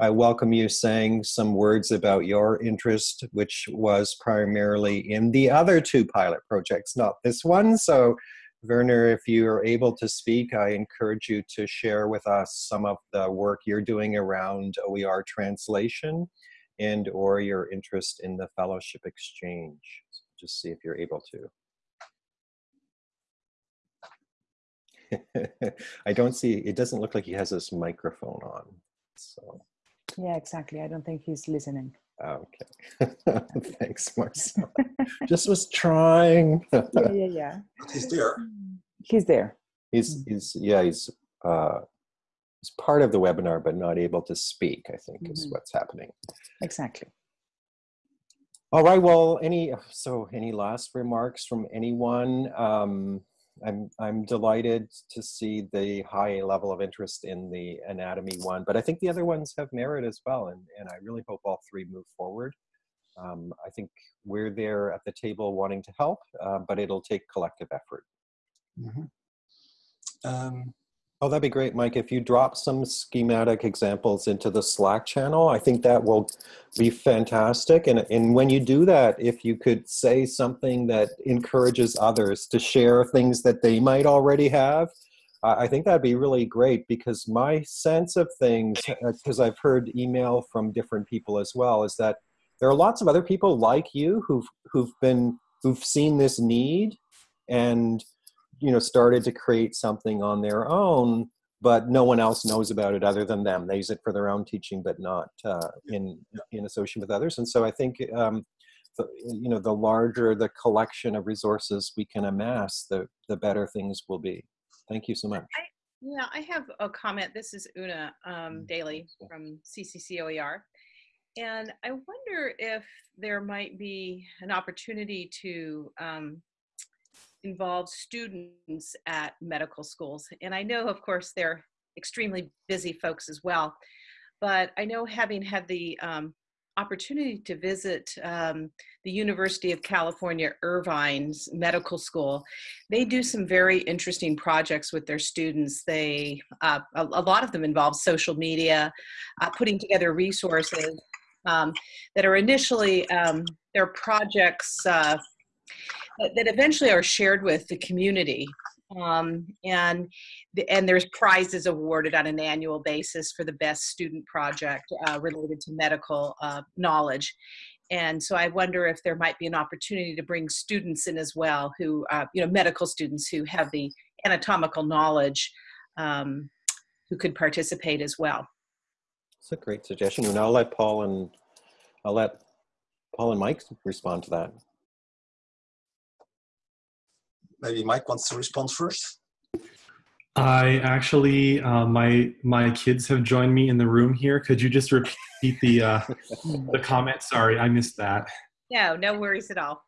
I welcome you saying some words about your interest, which was primarily in the other two pilot projects, not this one. So Werner, if you are able to speak, I encourage you to share with us some of the work you're doing around OER translation and or your interest in the fellowship exchange. So just see if you're able to. I don't see, it doesn't look like he has his microphone on, so. Yeah, exactly. I don't think he's listening. Okay. Thanks, Marcel. Just was trying. yeah, yeah, yeah. He's there. He's there. He's he's yeah, he's uh he's part of the webinar but not able to speak, I think mm -hmm. is mm-hmm. what's happening. Exactly. All right, well, any so any last remarks from anyone? Um I'm I'm delighted to see the high level of interest in the anatomy one, but I think the other ones have merit as well, and and I really hope all three move forward. Um, I think we're there at the table wanting to help, uh, but it'll take collective effort. Mm -hmm. um, Oh, that'd be great, Mike. If you drop some schematic examples into the Slack channel, I think that will be fantastic. And, and when you do that, if you could say something that encourages others to share things that they might already have, I think that'd be really great because my sense of things, because uh, I've heard email from different people as well, is that there are lots of other people like you who've, who've been, who've seen this need and you know started to create something on their own but no one else knows about it other than them. They use it for their own teaching but not uh, in in association with others. And so i think um, the, you know the larger the collection of resources we can amass the the better things will be. Thank you so much. I, yeah i have a comment. This is una um, mm. daly from cccoer and i wonder if there might be an opportunity to um, involves students at medical schools. And I know, of course, they're extremely busy folks as well. But I know having had the um, opportunity to visit um, the University of California Irvine's medical school. They do some very interesting projects with their students. They, uh, a, a, lot of them involve social media, uh, putting together resources um, that are initially, um, their projects uh, that eventually are shared with the community. Um, and and there's prizes awarded on an annual basis for the best student project uh, related to medical uh, knowledge. And so I wonder if there might be an opportunity to bring students in as well, who uh, you know medical students who have the anatomical knowledge, um, who could participate as well. It's a great suggestion, and I'll let Paul and I'll let Paul and Mike respond to that maybe Mike wants to respond first. I actually, uh, my my kids have joined me in the room here. Could you just repeat the uh, the comment? Sorry, I missed that. No, no worries at all.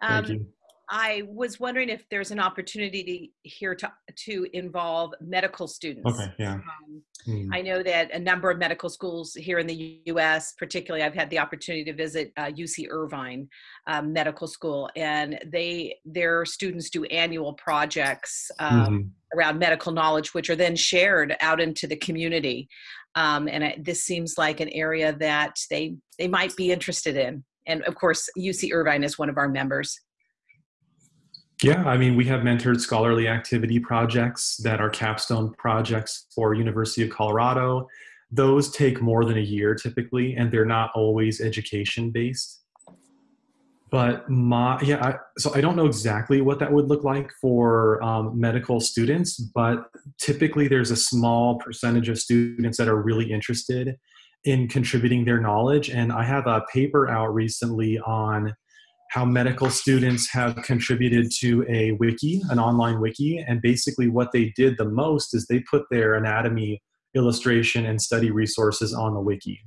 Um, Thank you. I was wondering if there's an opportunity to, here to, to involve medical students. Okay, yeah. Um, mm. I know that a number of medical schools here in the U.S., particularly, I've had the opportunity to visit uh, UC Irvine um, Medical School, and they their students do annual projects um, mm. around medical knowledge, which are then shared out into the community. Um, and it, this seems like an area that they they might be interested in. And of course, UC Irvine is one of our members. Yeah, I mean, we have mentored scholarly activity projects that are capstone projects for University of Colorado. Those take more than a year typically, and they're not always education based. But my, yeah, I, so I don't know exactly what that would look like for um, medical students, but typically there's a small percentage of students that are really interested in contributing their knowledge. And I have a paper out recently on how medical students have contributed to a wiki, an online wiki, and basically what they did the most is they put their anatomy illustration and study resources on the wiki.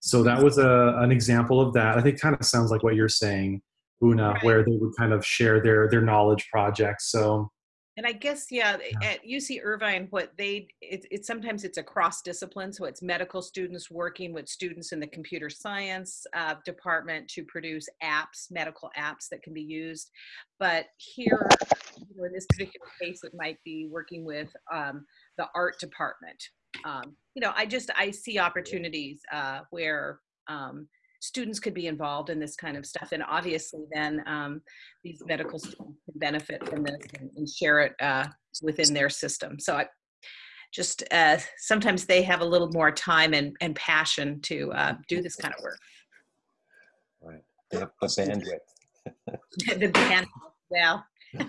So that was a, an example of that. I think kind of sounds like what you're saying, Una, where they would kind of share their their knowledge projects. So and I guess yeah, yeah, at UC Irvine, what they it's it, sometimes it's a cross discipline, so it's medical students working with students in the computer science uh, department to produce apps, medical apps that can be used. But here, you know, in this particular case, it might be working with um, the art department. Um, you know, I just I see opportunities uh, where um, students could be involved in this kind of stuff. And obviously then um, these medical students can benefit from this and, and share it uh, within their system. So I just, uh, sometimes they have a little more time and, and passion to uh, do this kind of work. Right, they have the bandwidth. the bandwidth, well.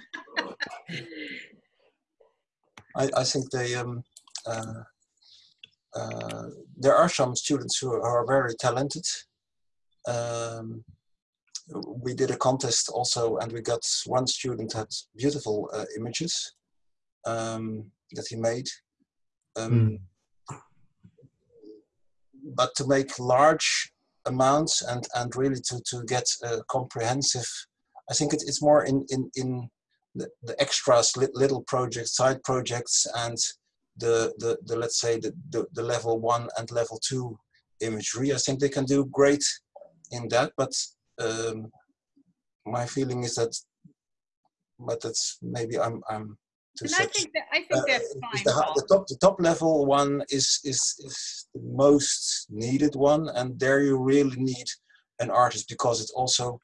I, I think they, um, uh, uh, there are some students who are very talented um, we did a contest also and we got one student had beautiful uh, images um, that he made. Um, mm. But to make large amounts and, and really to, to get a comprehensive, I think it, it's more in, in, in the, the extras, li little projects, side projects, and the, the, the let's say the, the, the level one and level two imagery. I think they can do great in that, but um, my feeling is that, but that's maybe I'm, I'm too And I think that, I think uh, that's fine, the, the top the top level one is is is the most needed one and there you really need an artist because it also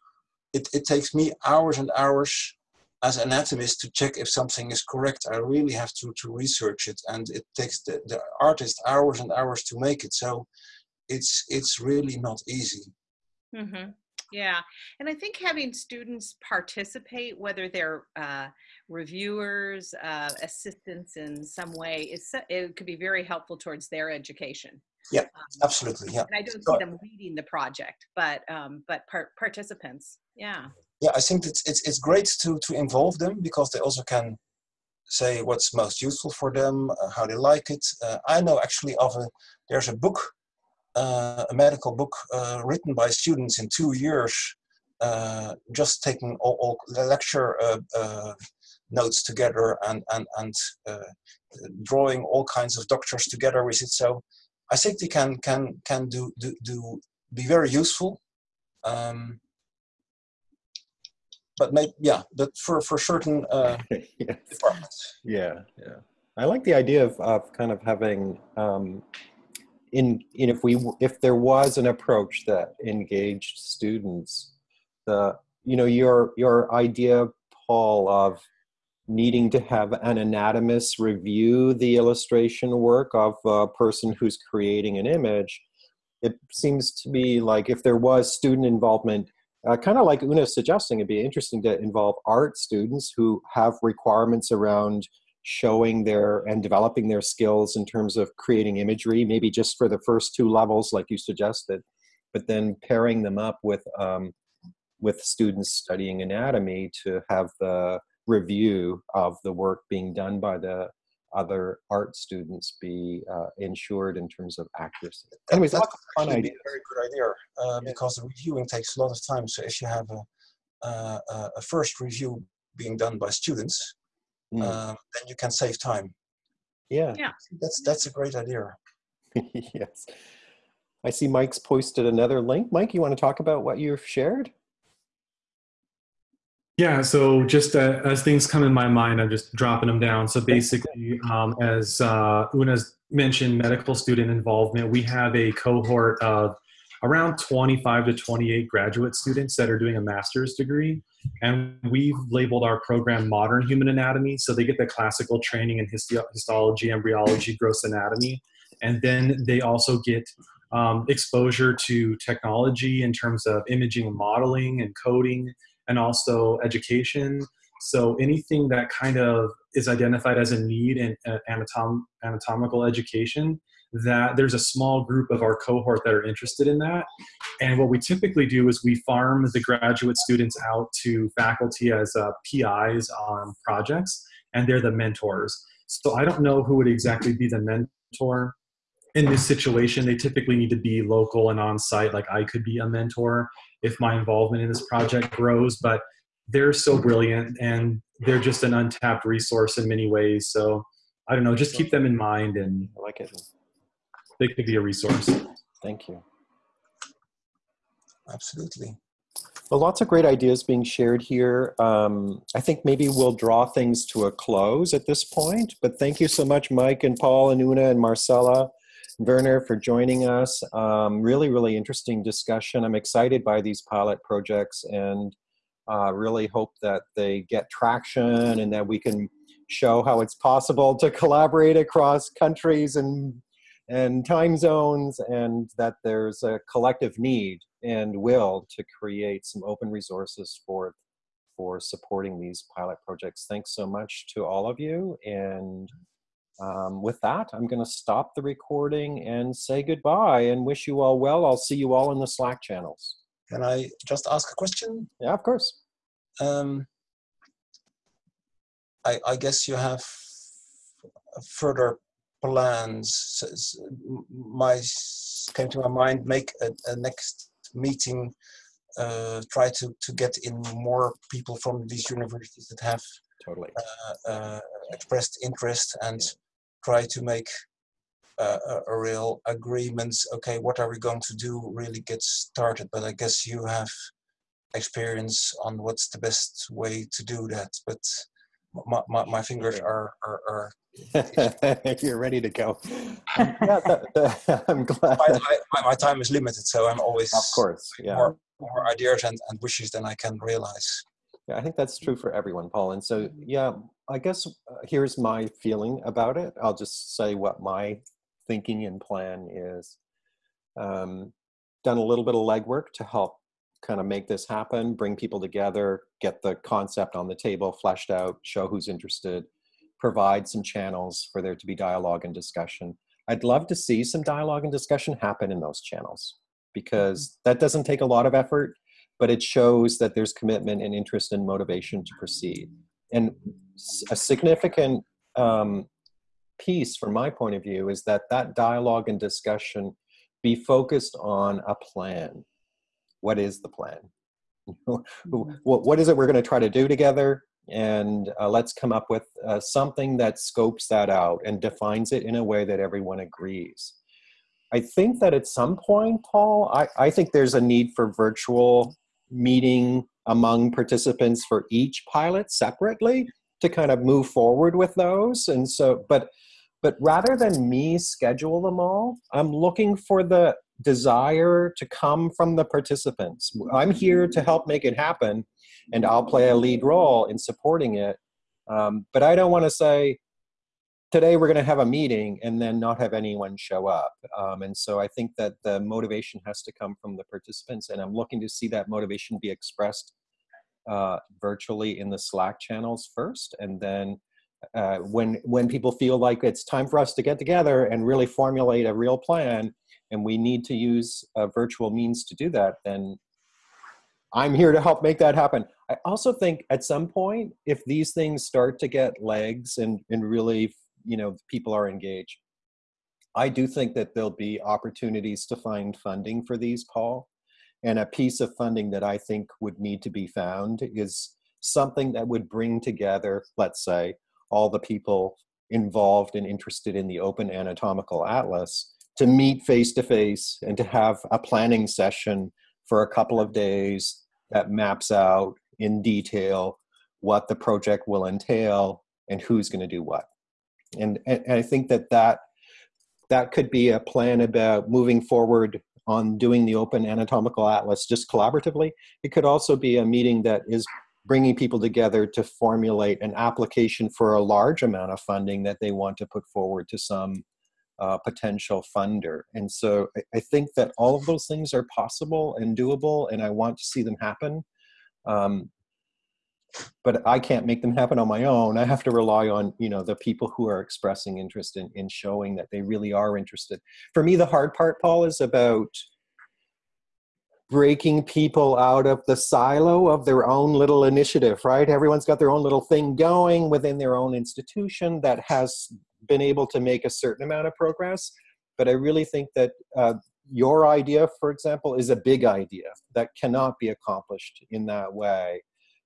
it, it takes me hours and hours as an anatomist to check if something is correct. I really have to to research it and it takes the, the artist hours and hours to make it. So it's it's really not easy hmm Yeah, and I think having students participate, whether they're uh, reviewers, uh, assistants in some way, is it could be very helpful towards their education. Yeah. Um, absolutely yeah and I don't So- see them leading the project, but um, but par- participants. Yeah. yeah i think it's it's, it's great to to involve them because they also can say what's most useful for them uh, how they like it uh, i know actually of a there's a book uh, a medical book uh, written by students in two years uh, just taking all, all the lecture uh, uh, notes together and and and uh, drawing all kinds of doctors together with it so i think they can can can do do, do be very useful um, but maybe yeah but for for certain uh, yes. departments Yeah, yeah. I like the idea of, of kind of having, um, in, in if we if there was an approach that engaged students, the you know your your idea, Paul, of needing to have an anatomist review the illustration work of a person who's creating an image. It seems to be like if there was student involvement, uh, kind of like Una's suggesting, it'd be interesting to involve art students who have requirements around showing their and developing their skills in terms of creating imagery, maybe just for the first two levels, like you suggested, but then pairing them up with um, with students studying anatomy to have the review of the work being done by the other art students be uh, ensured in terms of accuracy. Anyways, that lots of could fun be a very good idea uh, because the reviewing takes a lot of time. So if you have a, uh, a a first review being done by students Mm. um, then you can save time yeah. that's that's a great idea yes. I see Mike's posted another link. Mike, you want to talk about what you've shared? Yeah, so just uh, as things come in my mind, I'm just dropping them down. So basically, um, as uh, Una's mentioned, medical student involvement, we have a cohort of around 25 to 28 graduate students that are doing a master's degree. And we've labeled our program Modern Human Anatomy. So they get the classical training in histo- histology, embryology, gross anatomy. And then they also get um, exposure to technology in terms of imaging and modeling and coding and also education. So anything that kind of is identified as a need in uh, anatom- anatomical education, that there's a small group of our cohort that are interested in that. And what we typically do is we farm the graduate students out to faculty as uh, PIs on projects, and they're the mentors. So I don't know who would exactly be the mentor in this situation. They typically need to be local and on site. Like I could be a mentor if my involvement in this project grows, but they're so brilliant and they're just an untapped resource in many ways. So I don't know, just keep them in mind and I like it. They could be a resource. Thank you. absolutely Well, lots of great ideas being shared here. Um, I think maybe we'll draw things to a close at this point, but thank you so much, Mike and Paul and Una and Marcella. Werner for joining us. Um, really, really interesting discussion. I'm excited by these pilot projects and uh, really hope that they get traction and that we can show how it's possible to collaborate across countries and and time zones and that there's a collective need and will to create some open resources for for supporting these pilot projects. Thanks so much to all of you and um, with that, I'm going to stop the recording and say goodbye and wish you all well. I'll see you all in the Slack channels. can i just ask a question Yeah, of course. um, I, I guess you have further plans. S- s- m- My came to my mind. Make a, a next meeting. Uh, try to to get in more people from these universities that have Totally. uh, uh, expressed interest and try to make uh, a, a real agreement. Okay, what are we going to do? Really get started. But I guess you have experience on what's the best way to do that. But my, my, my fingers are, are, are If you're ready to go. Um, yeah, that- that- I'm glad. my, my, my time is limited, so I'm always of course, yeah. more, more ideas and, and wishes than I can realize. Yeah, I think that's true for everyone, Paul. And so, yeah, I guess uh, here's my feeling about it. I'll just say what my thinking and plan is. Um, done a little bit of legwork to help kind of make this happen, bring people together, get the concept on the table, fleshed out, show who's interested, provide some channels for there to be dialogue and discussion. I'd love to see some dialogue and discussion happen in those channels because that doesn't take a lot of effort but it shows that there's commitment and interest and motivation to proceed. And a significant um, piece from my point of view is that that dialogue and discussion be focused on a plan. What is the plan? what, what is it we're going to try to do together? And uh, let's come up with uh, something that scopes that out and defines it in a way that everyone agrees. I think that at some point, Paul, I, I think there's a need for virtual meeting among participants for each pilot separately to kind of move forward with those. And so, but but rather than me schedule them all, I'm looking for the desire to come from the participants. I'm here to help make it happen, and I'll play a lead role in supporting it. Um, but I don't want to say, today we're going to have a meeting and then not have anyone show up. Um, and so I think that the motivation has to come from the participants, and I'm looking to see that motivation be expressed uh, virtually in the Slack channels first, and then uh, when when people feel like it's time for us to get together and really formulate a real plan, and we need to use virtual means to do that, then I'm here to help make that happen. I also think at some point, if these things start to get legs and and really you know people are engaged, I do think that there'll be opportunities to find funding for these, Paul. And a piece of funding that I think would need to be found is something that would bring together, let's say, all the people involved and interested in the Open Anatomical Atlas to meet face to face and to have a planning session for a couple of days that maps out in detail what the project will entail and who's going to do what. And, and, I think that, that that could be a plan about moving forward on doing the Open Anatomical Atlas just collaboratively. It could also be a meeting that is bringing people together to formulate an application for a large amount of funding that they want to put forward to some uh, potential funder. And so I, I, think that all of those things are possible and doable, and I want to see them happen. Um, but I can't make them happen on my own. I have to rely on you know the people who are expressing interest in, in showing that they really are interested. For me, the hard part, Paul, is about breaking people out of the silo of their own little initiative, right? Everyone's got their own little thing going within their own institution that has been able to make a certain amount of progress. But I really think that uh, your idea, for example, is a big idea that cannot be accomplished in that way.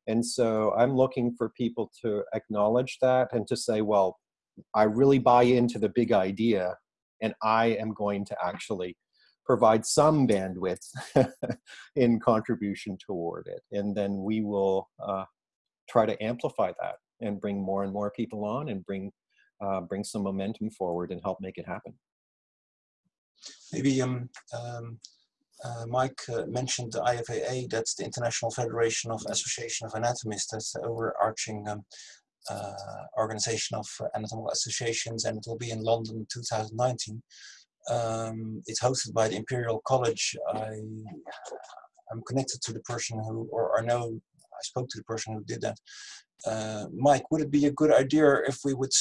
And so I'm looking for people to acknowledge that and to say, well, I really buy into the big idea and I am going to actually provide some bandwidth in contribution toward it. And then we will uh, try to amplify that and bring more and more people on and bring, uh, bring some momentum forward and help make it happen. Maybe um, um, uh, Mike uh, mentioned the IFAA, that's the International Federation of Association of Anatomists, that's the overarching um, uh, organization of anatomical associations, and it will be in London in 2019. Um, it's hosted by the Imperial College. I, I'm connected to the person who, or I know, I spoke to the person who did that. Uh, Mike, would it be a good idea if we would,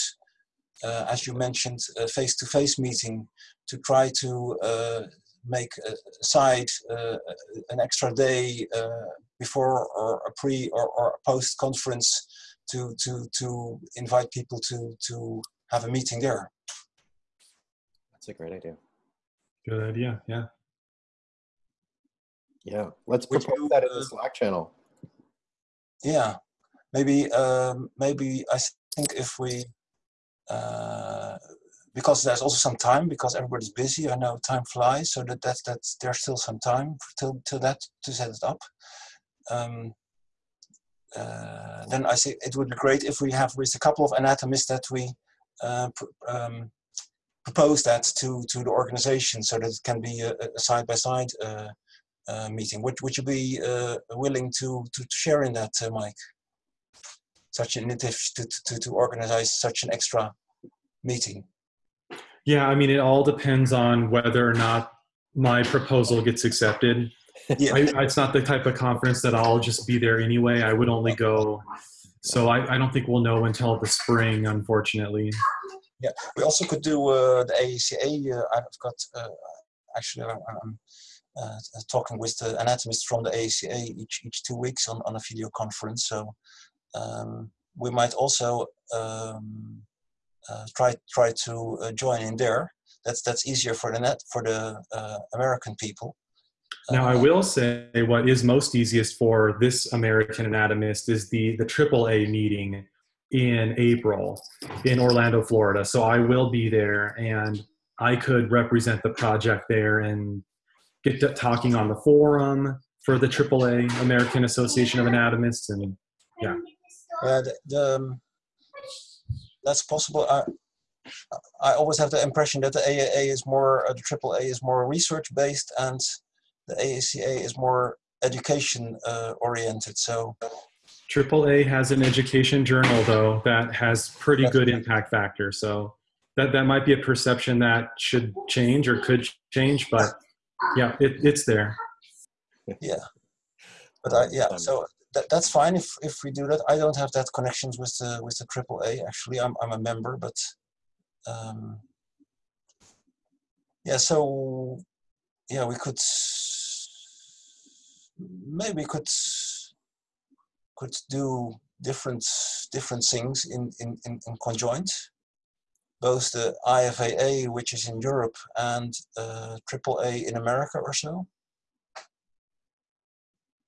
as you mentioned, a face-to-face -face meeting to try to uh, make aside uh, an extra day uh, before or a pre or, or a post conference to to to invite people to to have a meeting there. That's a great idea. Good idea. Yeah. Yeah. Let's Would propose you, that in uh, the Slack channel. Yeah, maybe um, maybe I think if we uh, because there's also some time because everybody's busy. I know time flies, so that that's that's there's still some time till till that to set it up. Um, uh, then I say it would be great if we have with a couple of anatomists that we uh, pr- um, propose that to to the organization so that it can be a side by side meeting. Would would you be uh, willing to to share in that, uh, Mike? Such an initiative to, to to organize such an extra meeting. Yeah, I mean, it all depends on whether or not my proposal gets accepted. Yeah. I, it's not the type of conference that I'll just be there anyway. I would only go. So I, I don't think we'll know until the spring, unfortunately. Yeah, we also could do uh, the AACA. Uh, I've got uh, actually I'm, uh, talking with the anatomists from the AACA each each two weeks on, on a video conference. So um, we might also um, uh, try try to uh, join in there. That's that's easier for the net for the American people. Now, I will say what is most easiest for this American anatomist is the the AAA meeting in April in Orlando, Florida. So I will be there and I could represent the project there and get to talking on the forum for the AAA American Association of Anatomists and yeah. Yeah, the, the, um, that's possible. I, I always have the impression that the AAA is more, uh, the AAA is more research based and the AACA is more education uh, oriented. So AAA has an education journal though that has pretty good impact factor. So that that might be a perception that should change or could change, but yeah, it, it's there. Yeah, but I, yeah, so that, that's fine if if we do that. I don't have that connections with the with the AAA. Actually, I'm I'm a member, but um, yeah. So yeah, we could maybe could could do different different things in, in, in, in conjoint. Both the IFAA, which is in Europe, and uh, AAA in America or so.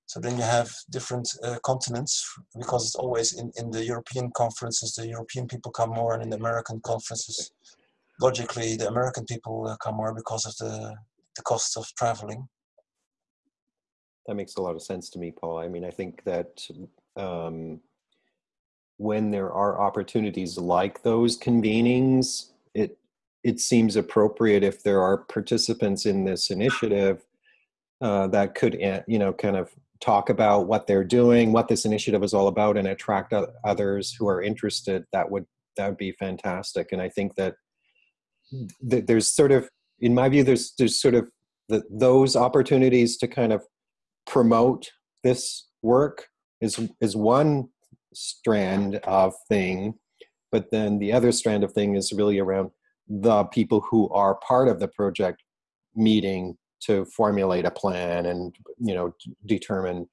So then you have different uh, continents because it's always in, in the European conferences, the European people come more, and in the American conferences, logically, the American people uh, come more because of the, the cost of traveling that makes a lot of sense to me, Paul. I mean, I think that um, when there are opportunities like those convenings, it it seems appropriate if there are participants in this initiative uh, that could, eh, you know, kind of talk about what they're doing, what this initiative is all about, and attract others who are interested. That would that would be fantastic. And I think that, hmm. that there's sort of, in my view, there's there's sort of the, those opportunities to kind of promote this work is is one strand of thing but then the other strand of thing is really around the people who are part of the project meeting to formulate a plan and you know determine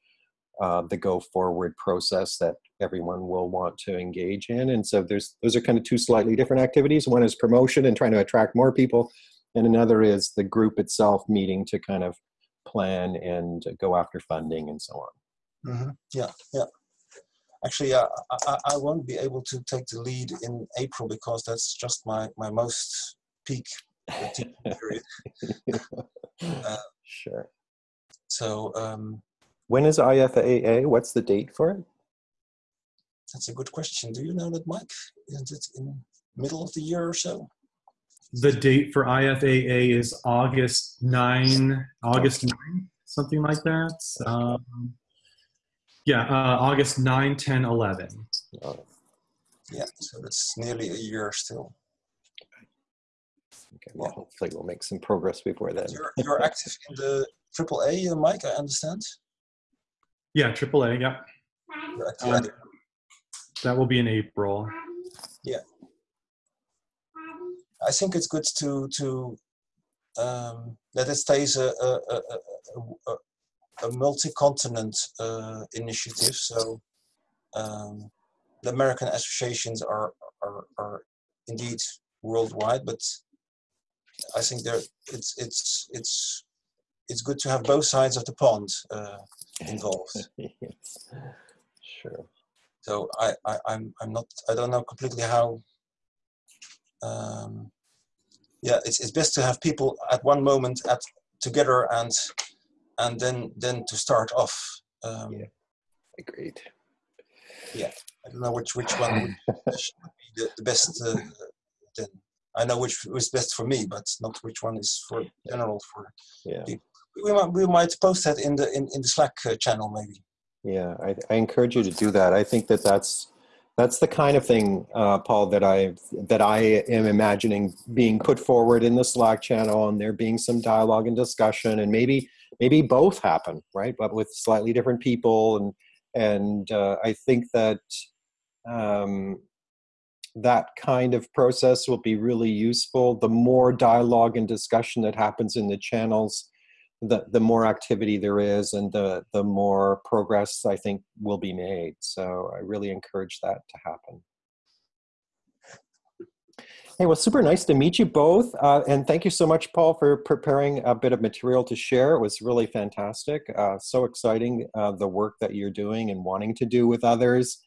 uh, the go forward process that everyone will want to engage in and so there's those are kind of two slightly different activities one is promotion and trying to attract more people and another is the group itself meeting to kind of plan and go after funding and so on. Mm-hmm. Yeah, yeah. Actually, uh, I, I won't be able to take the lead in April because that's just my, my most peak. uh, sure. So, um, when is IFAA? What's the date for it? That's a good question. Do you know that, Mike? Isn't it in middle of the year or so? the date for IFAA is August 9, August 9, something like that. Um, yeah, uh, August 9, 10, 11. Yeah, so it's nearly a year still. Okay, well, hopefully we'll make some progress before then. You're, you're active in the AAA, uh, Mike, I understand? Yeah, AAA, yeah. Uh, that will be in April. Yeah. I think it's good to to um, that it stays a, a, a, a, a multi-continent uh, initiative. So um, the American associations are, are are indeed worldwide, but I think there it's it's it's it's good to have both sides of the pond uh, involved. yes. Sure. So I, I I'm I'm not I don't know completely how. Um, yeah, it's it's best to have people at one moment at together and and then then to start off. Um, Yeah. Agreed. Yeah, I don't know which which one would should be the, the best. Uh, then I know which is best for me, but not which one is for general for. Yeah. We might we might post that in the in, in the Slack uh, channel maybe. Yeah, I, I encourage you to do that. I think that that's that's the kind of thing, uh, Paul, that I that I am imagining being put forward in the Slack channel, and there being some dialogue and discussion, and maybe maybe both happen, right? But with slightly different people, and and uh, I think that um, that kind of process will be really useful. The more dialogue and discussion that happens in the channels, the, the more activity there is and the, the more progress I think will be made. So I really encourage that to happen. Hey, well, super nice to meet you both. Uh, and thank you so much, Paul, for preparing a bit of material to share. It was really fantastic. Uh, so exciting, uh, the work that you're doing and wanting to do with others.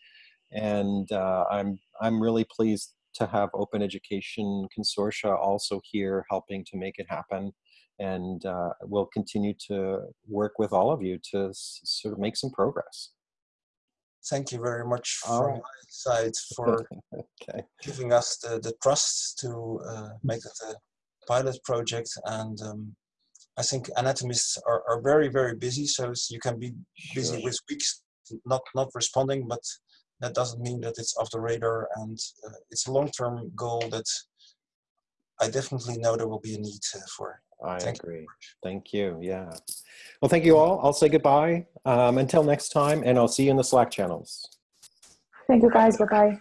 And uh, I'm, I'm really pleased to have Open Education Consortia also here helping to make it happen and uh, we'll continue to work with all of you to s- sort of make some progress. Thank you very much All from right. my side for okay. giving us the, the trust to uh, make it a pilot project. And um, I think anatomists are, are very, very busy. So you can be busy Sure. with weeks not, not responding, but that doesn't mean that it's off the radar. And uh, it's a long-term goal that I definitely know there will be a need uh, for. I Thank you. agree. Thank you. Yeah. Well, thank you all. I'll say goodbye um, until next time, and I'll see you in the Slack channels. Thank you guys. Bye bye.